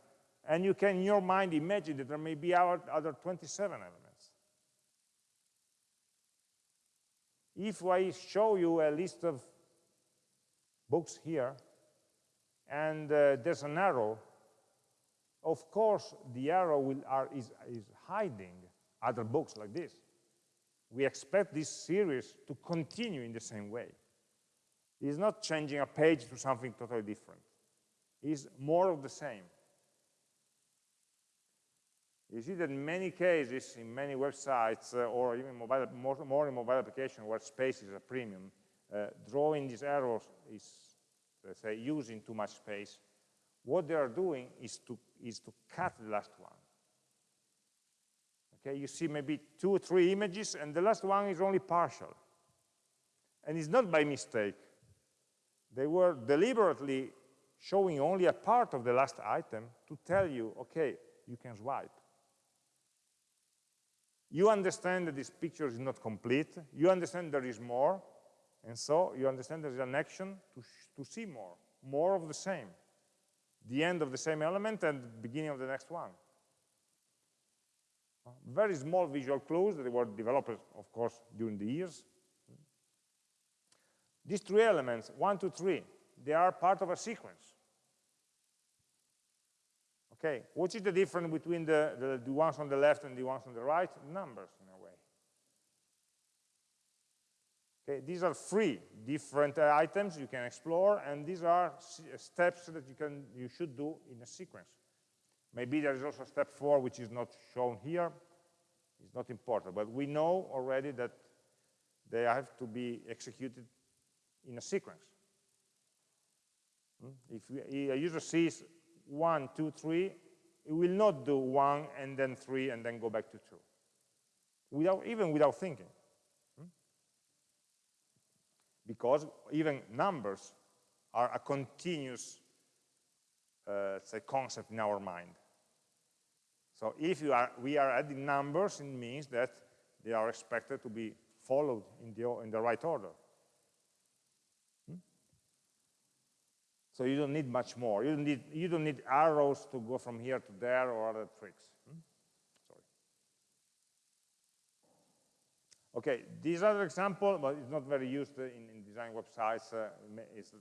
and you can, in your mind, imagine that there may be other 27 elements. If I show you a list of books here, and uh, there's an arrow, of course the arrow will, are, is, is hiding other books like this. We expect this series to continue in the same way. It's not changing a page to something totally different. It's more of the same. You see that in many cases, in many websites, uh, or even mobile, more, more, in mobile application where space is a premium, Uh, drawing these arrows is, let's say, using too much space. What they are doing is to, is to cut the last one. Okay, you see maybe two or three images, and the last one is only partial. And it's not by mistake. They were deliberately showing only a part of the last item to tell you, okay, you can swipe. You understand that this picture is not complete. You understand there is more. And so you understand there is an action to, to see more, more of the same. The end of the same element and the beginning of the next one. Uh, very small visual clues that were developed, of course, during the years. These three elements, one, two, three, they are part of a sequence. Okay, what is the difference between the, the, the, ones on the left and the ones on the right? Numbers, in a way. Okay, these are three different uh, items you can explore, and these are steps that you, can, you should do in a sequence. Maybe there is also step four, which is not shown here. It's not important, but we know already that they have to be executed in a sequence. Hmm? If a user sees one, two, three, it will not do one and then three and then go back to two, without, even without thinking. Because even numbers are a continuous uh, say concept in our mind. So if are, we are adding numbers, it means that they are expected to be followed in the, in the right order. Hmm? So you don't need much more. You don't need, you don't need arrows to go from here to there or other tricks. Hmm? Sorry. Okay, this other example, but it's not very used in, in design websites. Uh, it's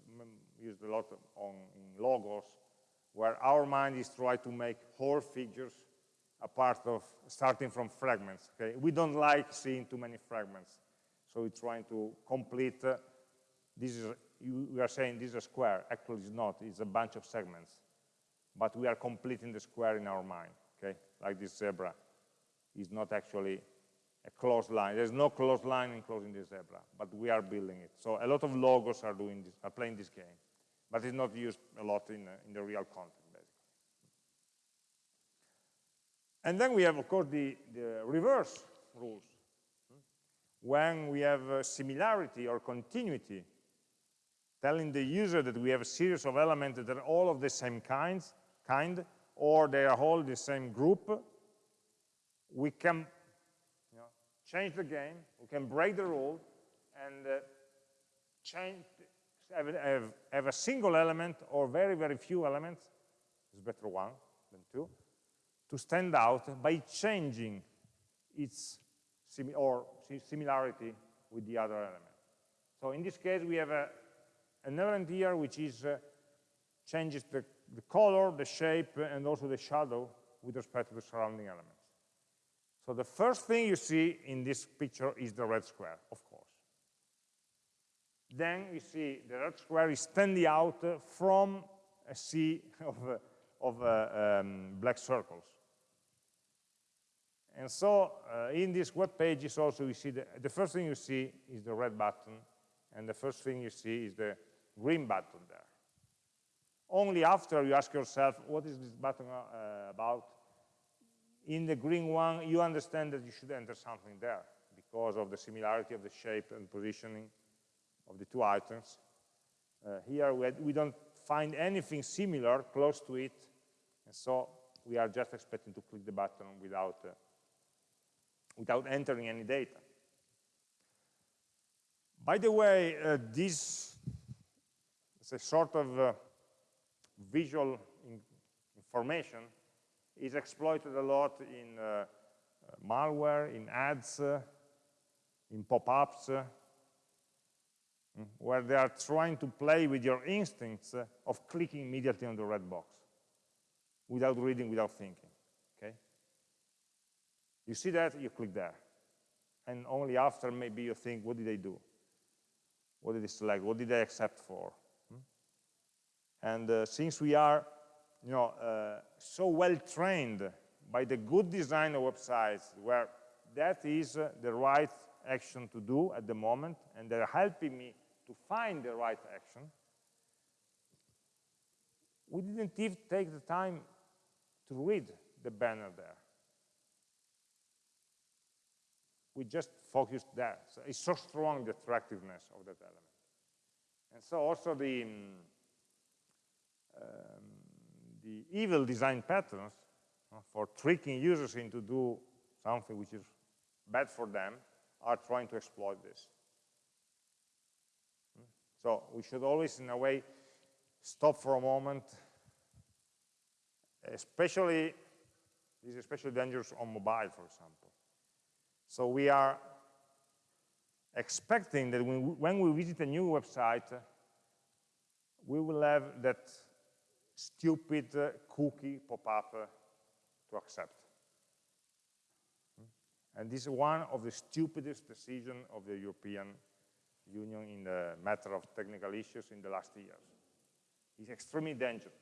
used a lot on in logos, where our mind is trying to make whole figures a part of starting from fragments. Okay, we don't like seeing too many fragments, so we're trying to complete. Uh, this is you, we are saying this is a square. Actually, it's not. It's a bunch of segments, but we are completing the square in our mind. Okay, like this zebra is not actually a closed line. There's no closed line enclosing the zebra, but we are building it. So a lot of logos are doing this, are playing this game, but it's not used a lot in, uh, in the real content. Basically. And then we have, of course, the, the reverse rules. When we have similarity or continuity, telling the user that we have a series of elements that are all of the same kinds, kind, or they are all the same group, we can change the game, we can break the rule, and uh, change, have, have, have a single element or very, very few elements, it's better one than two, to stand out by changing its or similarity with the other element. So in this case, we have a, an element here which is uh, changes the, the color, the shape, and also the shadow with respect to the surrounding elements. So the first thing you see in this picture is the red square, of course. Then you see the red square is standing out from a sea [LAUGHS] of, uh, of uh, um, black circles. And so uh, in this web pages also you see the, the first thing you see is the red button and the first thing you see is the green button there. Only after you ask yourself, what is this button uh, about? In the green one, you understand that you should enter something there because of the similarity of the shape and positioning of the two items. Uh, here we, we don't find anything similar close to it, and so we are just expecting to click the button without uh, without entering any data. By the way, uh, this is a sort of uh, visual in information is exploited a lot in uh, uh malware, in ads, uh, in pop-ups, uh, mm, where they are trying to play with your instincts of clicking immediately on the red box without reading, without thinking. Okay? You see that, you click there. And only after maybe you think, what did I do? What did I select? What did I accept for? Hmm? And uh, since we are you know, uh, so well trained by the good design of websites where that is uh, the right action to do at the moment, and they're helping me to find the right action, we didn't even take the time to read the banner there. we just focused there. So it's so strong the attractiveness of that element. And so also the, um, the evil design patterns uh, for tricking users into do something which is bad for them are trying to exploit this. Hmm? So we should always, in a way, stop for a moment, especially, this is especially dangerous on mobile, for example. So we are expecting that when we, when we visit a new website, we will have that stupid uh, cookie pop up uh, to accept. And this is one of the stupidest decisions of the European Union in the matter of technical issues in the last years. It's extremely dangerous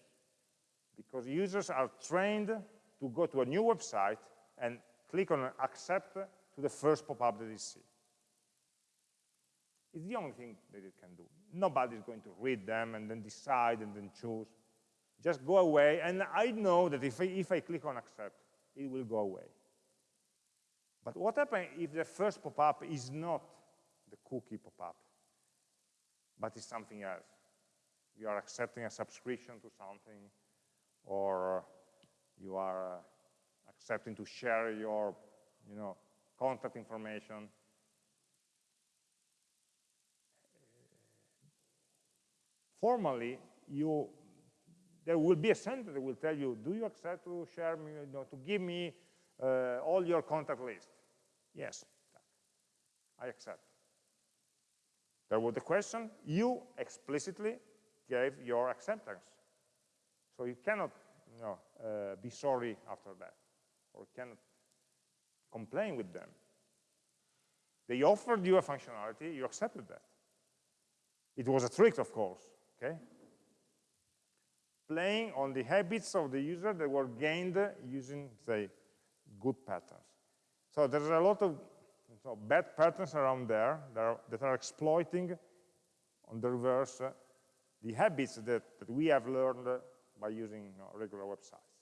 because users are trained to go to a new website and click on accept to the first pop-up that they see. It's the only thing that it can do. Nobody's going to read them and then decide and then choose. Just go away, and I know that if I, if I click on accept, it will go away. But what happens if the first pop-up is not the cookie pop-up? but it's something else. You are accepting a subscription to something, or you are uh, accepting to share your you know, contact information. Formally, you, there will be a sentence that will tell you, do you accept to share me, you know, to give me uh, all your contact list? Yes, I accept. There was the question, you explicitly gave your acceptance. So you cannot you know, uh, be sorry after that, or cannot complain with them. They offered you a functionality, you accepted that. It was a trick, of course, okay? Playing on the habits of the user that were gained using, say, good patterns. So there's a lot of so bad patterns around there that are, that are exploiting on the reverse uh, the habits that, that, we have learned by using regular websites.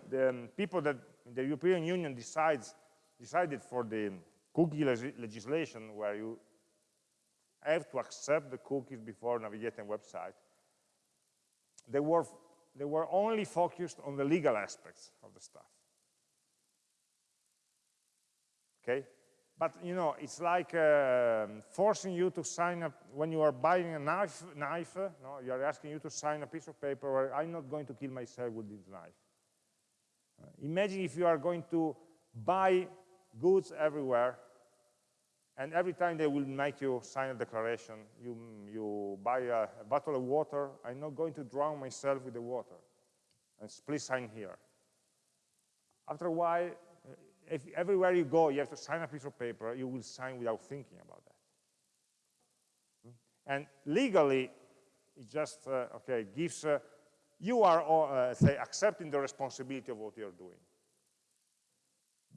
[COUGHS] the um, people that the European Union decides, decided for the cookie legislation where you have to accept the cookies before navigating a website, they were, they were only focused on the legal aspects of the stuff. Okay? But you know, it's like uh, forcing you to sign up when you are buying a knife. Knife, no, you are asking you to sign a piece of paper where I'm not going to kill myself with this knife. Uh, imagine if you are going to buy goods everywhere, and every time they will make you sign a declaration, you, you buy a, a bottle of water, I'm not going to drown myself with the water, and please sign here. After a while, uh, if everywhere you go, you have to sign a piece of paper, you will sign without thinking about that. Hmm? And legally, it just, uh, okay, gives uh, you are, uh, say, accepting the responsibility of what you're doing.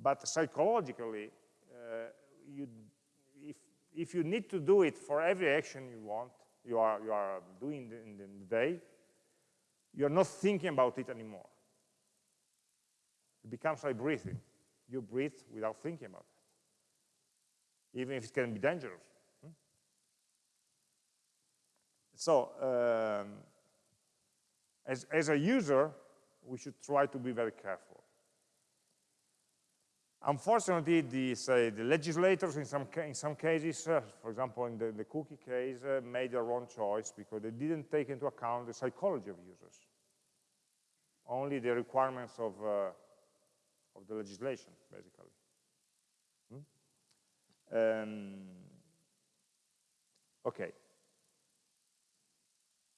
But psychologically, you, if, you need to do it for every action you want, you are, you are doing in the day, you're not thinking about it anymore. It becomes like breathing. You breathe without thinking about it, even if it can be dangerous. Hmm? So, um, as, as a user, we should try to be very careful. Unfortunately, the, say, the legislators in some, in some cases, uh, for example, in the, the cookie case, uh, made the wrong choice because they didn't take into account the psychology of users, only the requirements of, uh, of the legislation, basically. Hmm? Um, okay.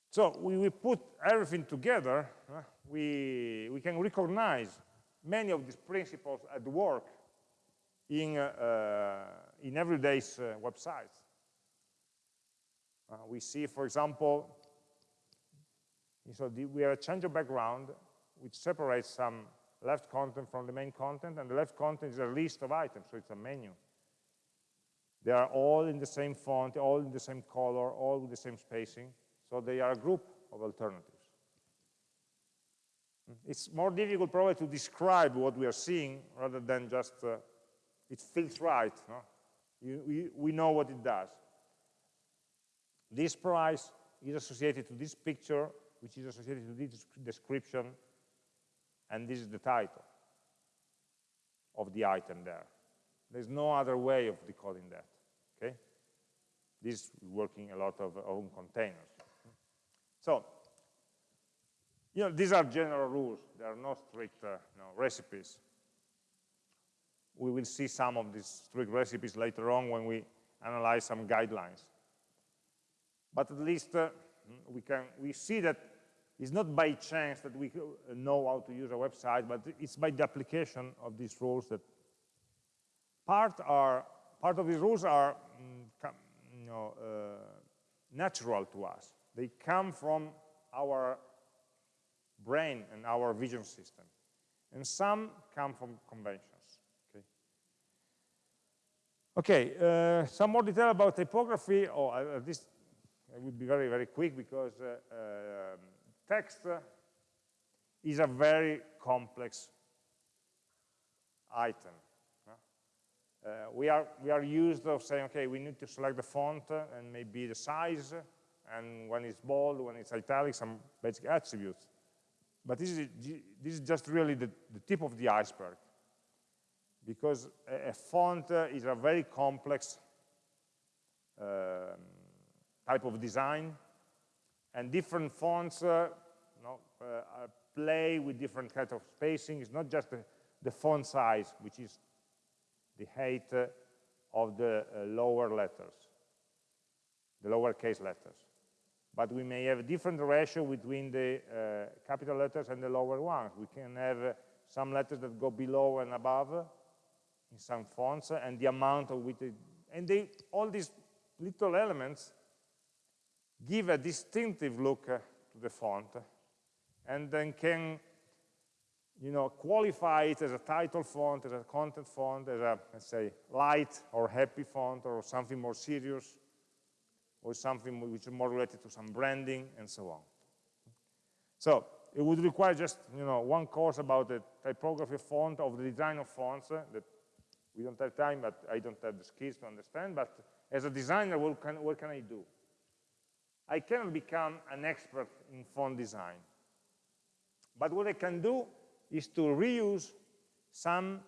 So we, we put everything together, uh, we, we can recognize many of these principles at work in, uh, uh in everyday uh, websites. Uh, we see, for example, so the, we have a change of background which separates some left content from the main content, and the left content is a list of items, so it's a menu. They are all in the same font, all in the same color, all with the same spacing. So they are a group of alternatives. It's more difficult probably to describe what we are seeing rather than just, uh, it feels right. No? You, we, we know what it does. This price is associated to this picture, which is associated to this description, and this is the title of the item there. There's no other way of decoding that, okay? This is working a lot of own containers. So, you know, these are general rules. There are no strict uh, know, recipes. We will see some of these strict recipes later on when we analyze some guidelines. But at least uh, we can we see that it's not by chance that we know how to use a website, but it's by the application of these rules that part are part of these rules are mm, you know, uh, natural to us. They come from our brain and our vision system. And some come from conventions. Okay, okay uh, some more detail about typography, oh, at least I will be very, very quick because uh, uh, text is a very complex item. Uh, we, are, we are used of saying, okay, we need to select the font uh, and maybe the size, and when it's bold, when it's italic, some basic attributes. But this is, this is just really the, the tip of the iceberg, because a, a font uh, is a very complex um, type of design, and different fonts uh, you know, uh, play with different kinds of spacing. It's not just the, the font size, which is the height of the uh, lower letters, the lowercase letters. But we may have a different ratio between the uh, capital letters and the lower ones. We can have uh, some letters that go below and above in some fonts, and the amount of which, they, and they, all these little elements give a distinctive look to the font, and then can you know, qualify it as a title font, as a content font, as a, let's say, light or happy font, or something more serious, or something which is more related to some branding, and so on. So it would require just, you know, one course about the typography font, of the design of fonts, uh, that we don't have time, but I don't have the skills to understand, but as a designer, what can, what can I do? I cannot become an expert in font design. But what I can do is to reuse some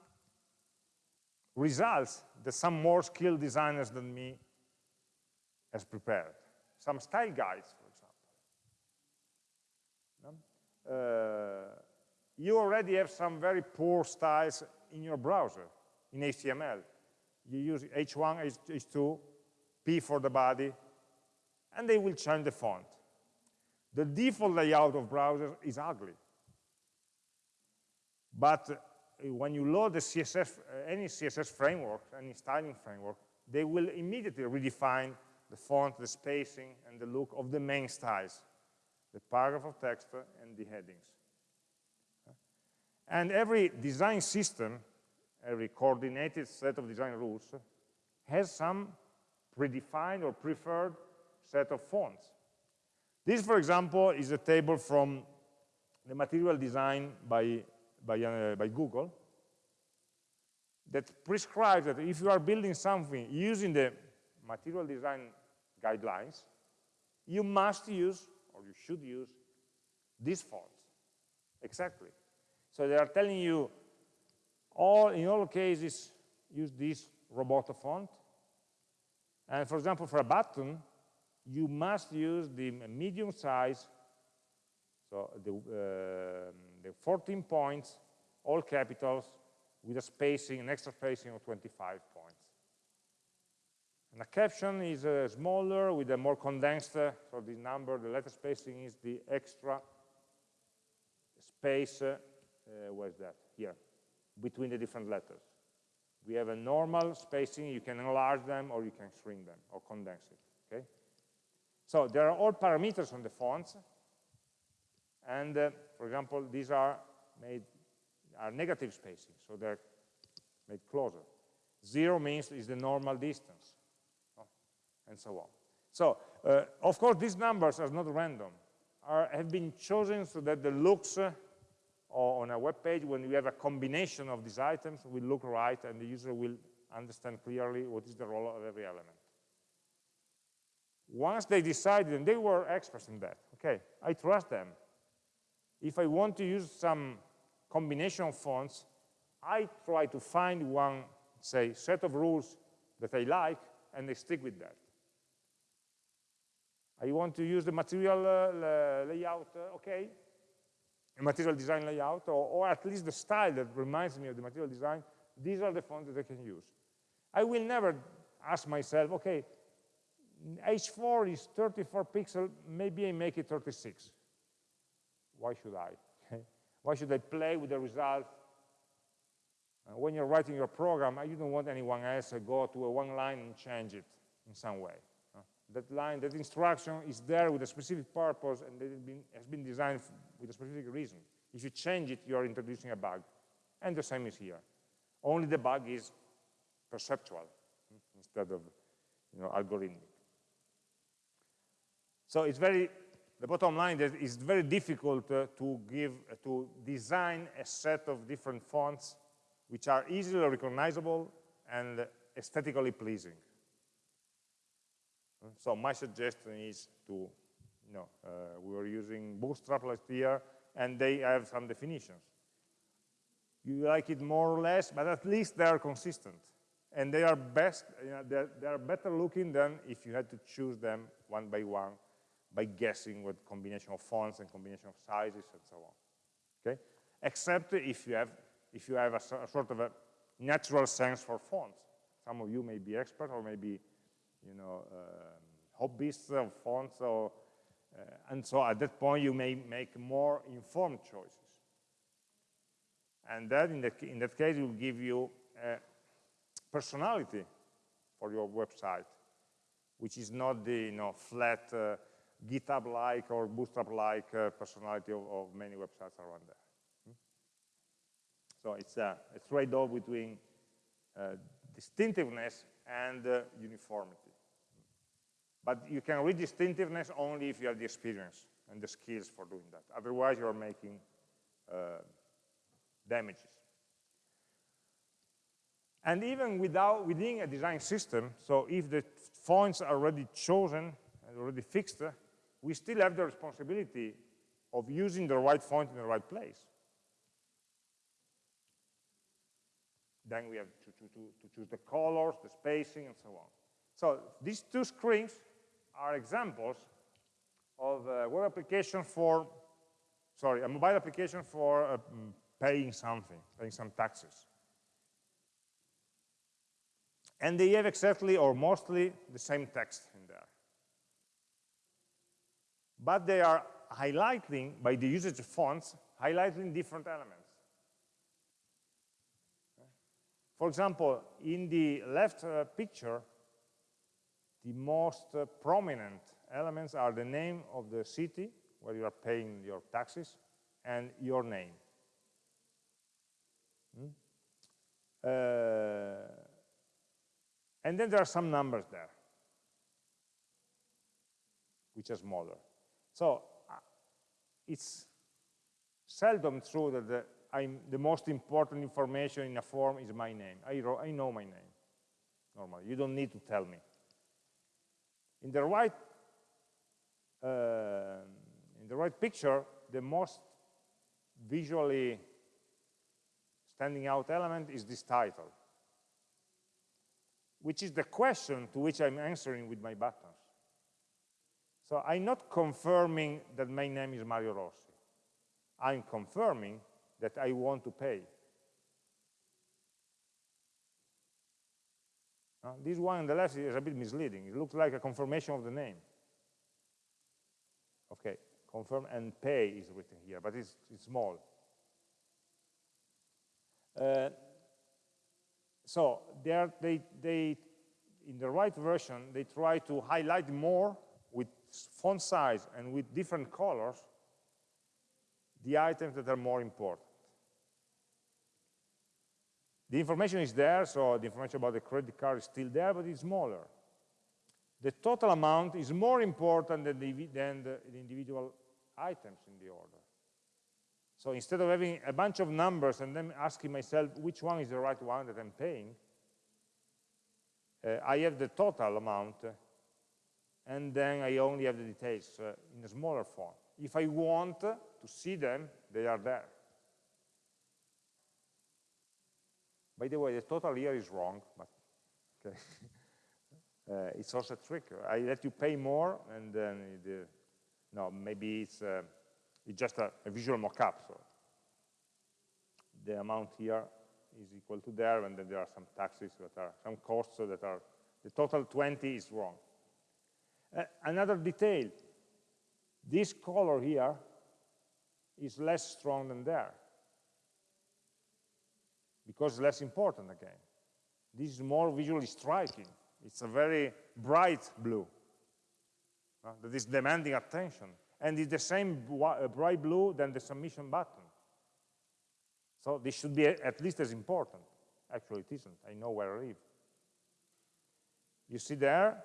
results that some more skilled designers than me has prepared. Some style guides, for example. Uh, you already have some very poor styles in your browser, in HTML. You use H1, H2, P for the body, and they will change the font. The default layout of browsers is ugly. But uh, when you load the CSS, any CSS framework, any styling framework, they will immediately redefine the font, the spacing, and the look of the main styles, the paragraph of text and the headings. And every design system, every coordinated set of design rules, has some predefined or preferred set of fonts. This, for example, is a table from the material design by by, uh, by Google that prescribes that if you are building something using the material design guidelines, you must use, or you should use, this font. Exactly. So they are telling you, all in all cases, use this Roboto font. And for example, for a button, you must use the medium size, so the, uh, the 14 points, all capitals, with a spacing, an extra spacing of 25 points. And a caption is uh, smaller with a more condensed, uh, so the number, the letter spacing is the extra space, uh, uh where's that? Here, between the different letters. We have a normal spacing, you can enlarge them or you can shrink them or condense it, okay? So there are all parameters on the fonts, and uh, for example, these are made are negative spacing, so they're made closer. Zero means is the normal distance, and so on. So, uh, of course, these numbers are not random, are, have been chosen so that the looks uh, on a web page, when you have a combination of these items, will look right, and the user will understand clearly what is the role of every element. Once they decided, and they were experts in that, okay, I trust them, if I want to use some combination of fonts, I try to find one, say, set of rules that I like, and I stick with that. I want to use the material uh, layout, uh, okay, a material design layout, or, or, at least the style that reminds me of the material design, these are the fonts that I can use. I will never ask myself, okay, H4 is 34 pixels, maybe I make it 36 why should I? [LAUGHS] why should I play with the result? Uh, when you're writing your program, you don't want anyone else to go to a one line and change it in some way. That line, that instruction is there with a specific purpose and it has been designed with a specific reason. If you change it, you're introducing a bug. And the same is here. Only the bug is perceptual hmm, instead of you know, algorithmic. So it's very the bottom line is it's very difficult uh, to give, uh, to design a set of different fonts which are easily recognizable and aesthetically pleasing. So my suggestion is to, you know, uh, we were using Bootstrap last year, and they have some definitions. You like it more or less, but at least they are consistent. And they are best, you know, they're, they're better looking than if you had to choose them one by one by guessing what combination of fonts and combination of sizes and so on. Okay? Except if you have, if you have a, a sort of a natural sense for fonts. Some of you may be expert or maybe, you know, um, hobbyists of fonts, or, uh, and so at that point you may make more informed choices. And that, in that, in that case, will give you personality for your website, which is not the you know, flat uh, GitHub-like or Bootstrap-like uh, personality of, of, many websites around there. Hmm? So it's a, a trade-off between uh, distinctiveness and uh, uniformity. But you can read distinctiveness only if you have the experience and the skills for doing that. Otherwise, you're making uh, damages. And even without, within a design system, so if the fonts are already chosen and already fixed, we still have the responsibility of using the right font in the right place. Then we have to, to, to, to choose the colors, the spacing, and so on. So these two screens are examples of a web application for, sorry, a mobile application for uh, paying something, paying some taxes. And they have exactly or mostly the same text in there. But they are highlighting, by the usage of fonts, highlighting different elements. For example, in the left uh, picture, the most uh, prominent elements are the name of the city where you are paying your taxes and your name. Hmm? Uh, and then there are some numbers there, which are smaller. So uh, it's seldom true that the, the, most important information in a form is my name. I, I know my name, normally. You don't need to tell me. In the right, uh, in the right picture, the most visually standing out element is this title which is the question to which I'm answering with my buttons. So I'm not confirming that my name is Mario Rossi. I'm confirming that I want to pay. Uh, this one on the left is a bit misleading. It looks like a confirmation of the name. Okay, confirm and pay is written here, but it's, it's small. Uh, so they, they, in the right version, they try to highlight more with font size and with different colors the items that are more important. The information is there, so the information about the credit card is still there, but it's smaller. The total amount is more important than the, than the, the individual items in the order. So instead of having a bunch of numbers and then asking myself which one is the right one that I'm paying, uh, I have the total amount, and then I only have the details uh, in a smaller form. If I want to see them, they are there. By the way, the total here is wrong, but okay. [LAUGHS] uh, it's also a trick. I let you pay more, and then the, no, maybe it's uh, it's just a, a visual mockup. So the amount here is equal to there, and then there are some taxes that are, some costs that are, the total 20 is wrong. Uh, another detail, this color here is less strong than there, because less important again. This is more visually striking. It's a very bright blue uh, that is demanding attention and it's the same uh, bright blue than the submission button. So this should be at least as important. Actually, it isn't. I know where I live. You see there,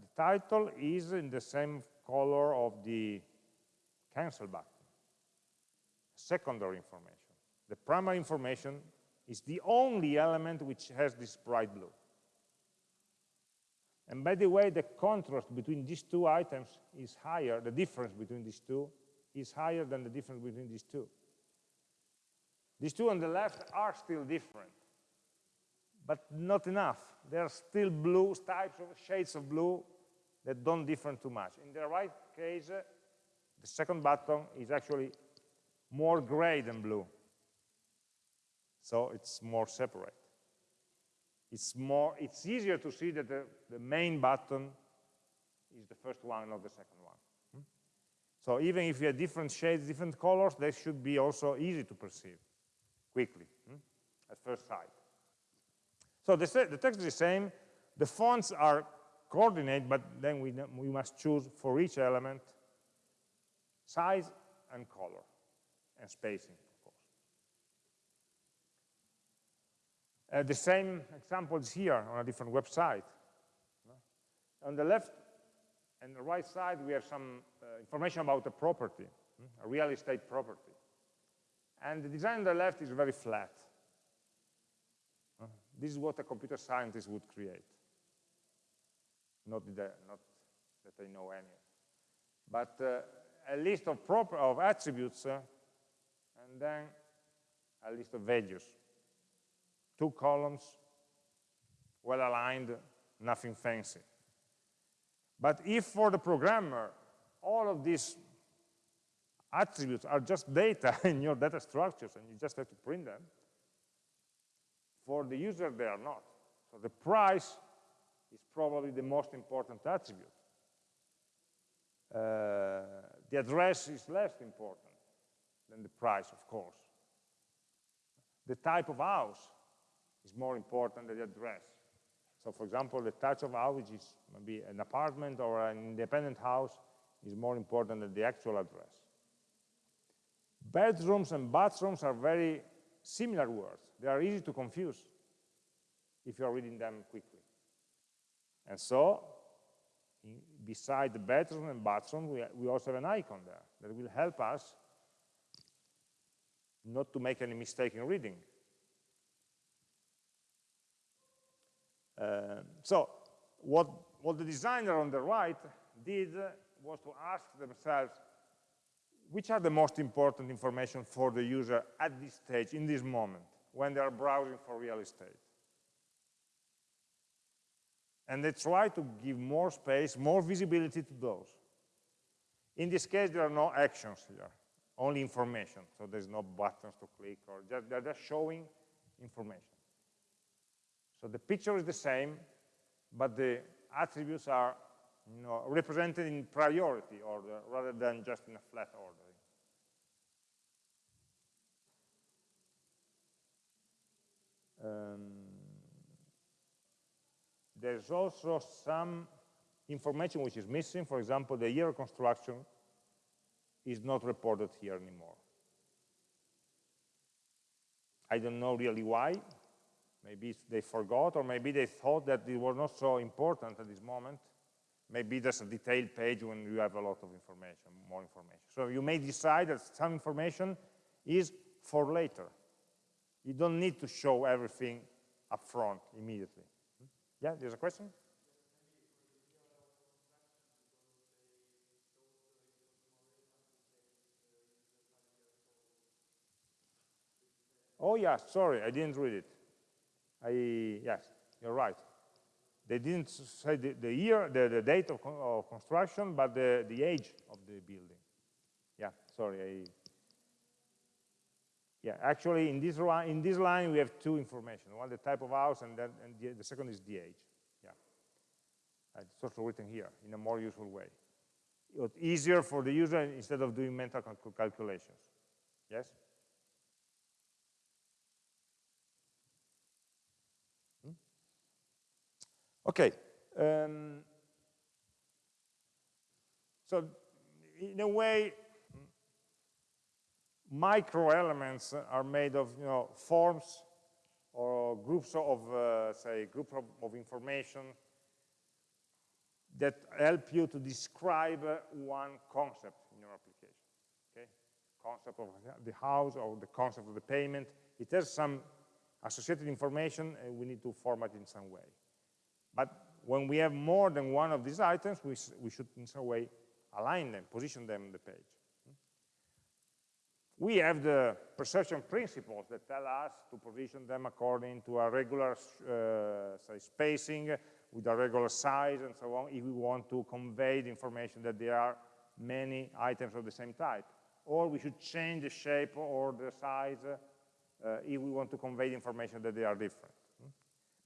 the title is in the same color of the cancel button. Secondary information. The primary information It's the only element which has this bright blue. And by the way, the contrast between these two items is higher, the difference between these two is higher than the difference between these two. These two on the left are still different, but not enough. There are still blue types of shades of blue that don't differ too much. In the right case, the second button is actually more gray than blue. So it's more separate. It's more, it's easier to see that the, the main button is the first one, not the second one. Hmm? So even if you have different shades, different colors, they should be also easy to perceive quickly hmm? at first sight. So the, the text is the same. The fonts are coordinate, but then we, we must choose for each element size and color and spacing. Uh, the same example is here on a different website. On the left and the right side, we have some uh, information about a property, a real estate property. And the design on the left is very flat. This is what a computer scientist would create. Not that, not that I know any. But uh, a list of, of attributes, uh, and then a list of values two columns, well aligned, nothing fancy. But if for the programmer, all of these attributes are just data [LAUGHS] in your data structures and you just have to print them, for the user they are not. So the price is probably the most important attribute. Uh, the address is less important than the price, of course. The type of house is more important than the address. So for example, the type of house, which is maybe an apartment or an independent house, is more important than the actual address. Bedrooms and bathrooms are very similar words. They are easy to confuse if you are reading them quickly. And so, beside the bedroom and bathroom, we, we also have an icon there that will help us not to make any mistake in reading. Uh, so what, what the designer on the right did was to ask themselves, which are the most important information for the user at this stage, in this moment, when they are browsing for real estate? And they try to give more space, more visibility to those. In this case, there are no actions here, only information. So there's no buttons to click, or just, they're just showing information. So the picture is the same, but the attributes are you know, represented in priority order rather than just in a flat ordering. Um, there's also some information which is missing. For example, the year of construction is not reported here anymore. I don't know really why, Maybe they forgot, or maybe they thought that it was not so important at this moment. Maybe there's a detailed page when you have a lot of information, more information. So you may decide that some information is for later. You don't need to show everything up front immediately. Yeah, there's a question? Oh yeah, sorry, I didn't read it. I, yes, you're right. They didn't say the, the year, the, the date of, of, construction, but the, the age of the building. Yeah, sorry. I, yeah, actually, in this, in this line, we have two information. One, the type of house, and, then, and the, the second is the age. Yeah, uh, It's also written here in a more useful way. It's easier for the user instead of doing mental calculations. Yes? Okay. Um, so in a way, micro elements are made of you know, forms or groups of, uh, say, group of, of, information that help you to describe uh, one concept in your application. Okay, concept of the house or the concept of the payment. It has some associated information, and we need to format it in some way. But when we have more than one of these items, we, we should in some way align them, position them on the page. We have the perception principles that tell us to position them according to a regular uh, spacing, with a regular size and so on, if we want to convey the information that there are many items of the same type. Or we should change the shape or the size uh, if we want to convey the information that they are different.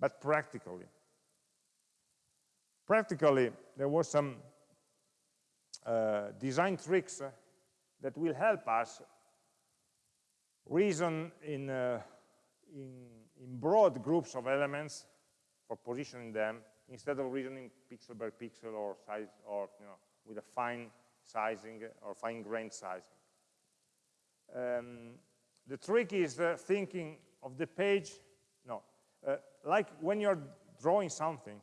But practically, practically, there were some uh, design tricks uh, that will help us reason in, uh, in, in broad groups of elements for positioning them instead of reasoning pixel by pixel or size or you know with a fine sizing or fine-grained sizing. Um, the trick is uh, thinking of the page, no, uh, like when you're drawing something,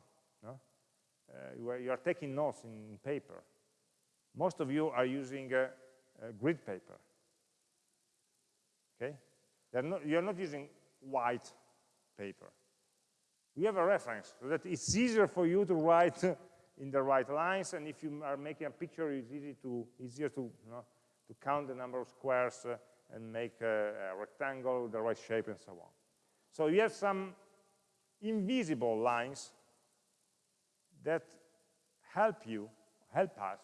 no? uh, you are taking notes in paper. Most of you are using grid paper. Okay, not, you're not using white paper. We have a reference so that it's easier for you to write [LAUGHS] in the right lines, and if you are making a picture, it's easy to, easier to, you know, to count the number of squares uh, and make a, a rectangle the right shape and so on. So you have some invisible lines that help you, help us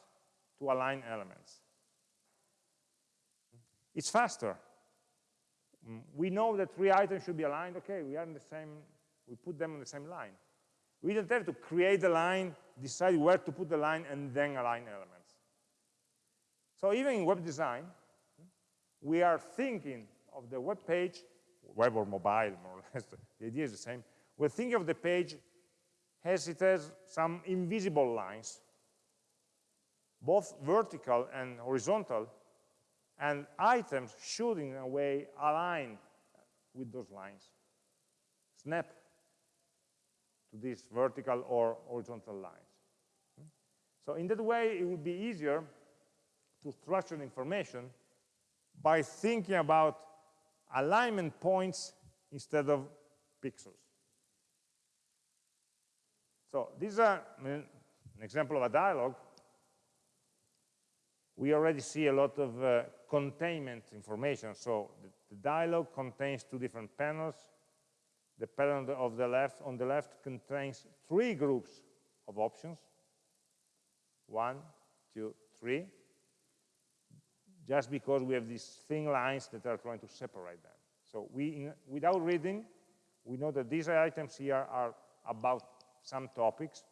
to align elements. It's faster. Mm, we know that three items should be aligned. Okay, we are in the same, we put them on the same line. We don't have to create the line, decide where to put the line, and then align elements. So even in web design, we are thinking of the web page, web or mobile, more or less, [LAUGHS] the idea is the same. We're thinking of the page as it has some invisible lines, both vertical and horizontal, and items should, in a way, align with those lines. Snap to these vertical or horizontal lines. So in that way, it would be easier to structure information by thinking about alignment points instead of pixels. So this is a, an example of a dialog. We already see a lot of uh, containment information. So the, the dialog contains two different panels. The panel of the left on the left contains three groups of options. One, two, three just because we have these thin lines that are trying to separate them. So we, in, without reading, we know that these items here are about some topics,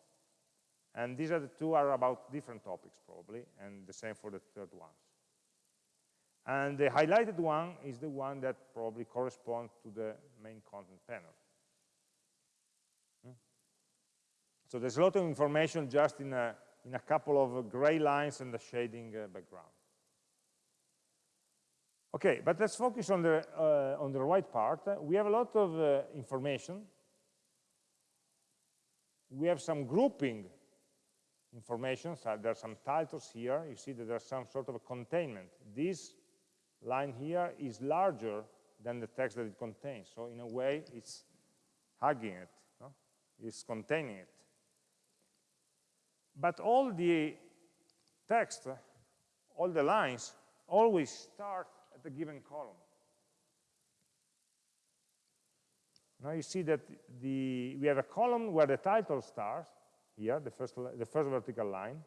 and these are the two are about different topics probably, and the same for the third ones. And the highlighted one is the one that probably corresponds to the main content panel. Hmm? So there's a lot of information just in a, in a couple of gray lines and the shading uh, background. Okay, but let's focus on the, uh, on the right part. We have a lot of uh, information. We have some grouping information. So there are some titles here. You see that there's some sort of a containment. This line here is larger than the text that it contains. So in a way, it's hugging it. No? It's containing it. But all the text, all the lines, always start at a given column. Now you see that the, we have a column where the title starts, here, the first, the first vertical line.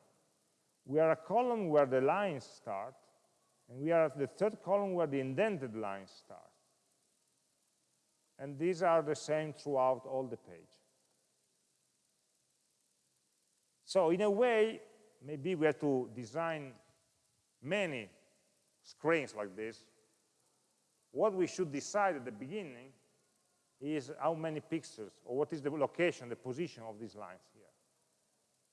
We are a column where the lines start, and we are at the third column where the indented lines start. And these are the same throughout all the page. So in a way, maybe we have to design many screens like this, what we should decide at the beginning is how many pixels, or what is the location, the position of these lines here.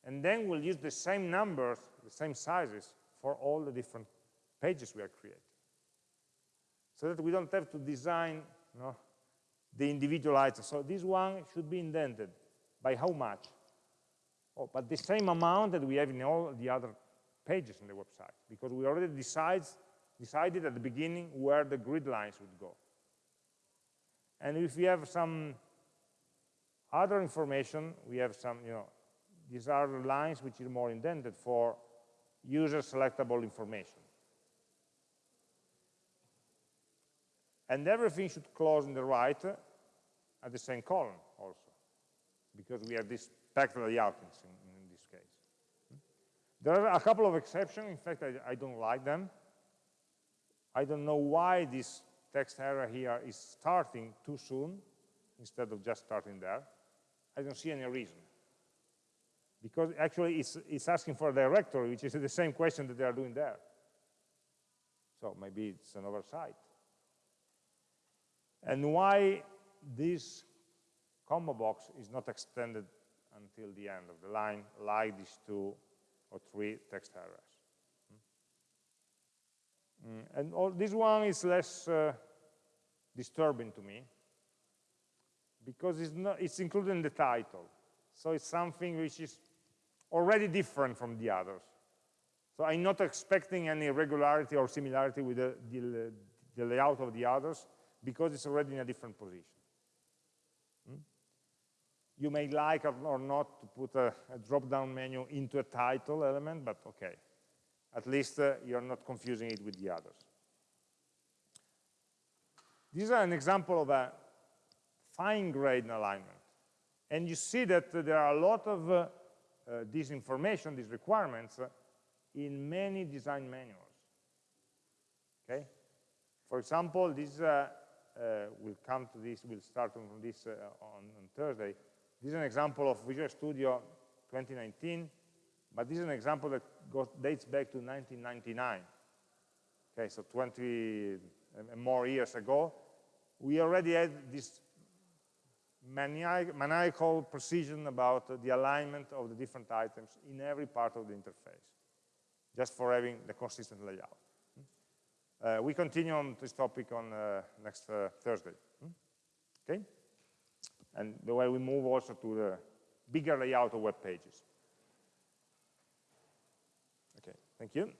And then we'll use the same numbers, the same sizes, for all the different pages we are creating. So that we don't have to design you know, the individual items. So this one should be indented. By how much? Oh, but the same amount that we have in all the other pages in the website, because we already decide decided at the beginning where the grid lines would go. And if we have some other information, we have some, you know, these are the lines which are more indented for user selectable information. And everything should close in the right at the same column also, because we have this packed layout in, in this case. There are a couple of exceptions. In fact, I, I don't like them. I don't know why this text area here is starting too soon instead of just starting there. I don't see any reason. Because actually it's, it's asking for a directory, which is the same question that they are doing there. So maybe it's an oversight. And why this combo box is not extended until the end of the line, like these two or three text areas. Mm, and all, this one is less uh, disturbing to me because it's, not, it's included in the title. So it's something which is already different from the others. So I'm not expecting any regularity or similarity with the, the, the layout of the others because it's already in a different position. Hmm? You may like or not to put a, a drop-down menu into a title element, but okay. At least uh, you're not confusing it with the others. This are an example of a fine-grained alignment. And you see that uh, there are a lot of uh, uh, this information, these requirements, uh, in many design manuals. Okay? For example, this uh, uh, we'll come to this, we'll start from this on, on Thursday. This is an example of Visual Studio 2019 but this is an example that goes, dates back to 1999. Okay, so 20 and more years ago. We already had this maniacal precision about the alignment of the different items in every part of the interface, just for having the consistent layout. Uh, we continue on this topic on uh, next uh, Thursday. Okay? And the way we move also to the bigger layout of web pages. Okay, thank you.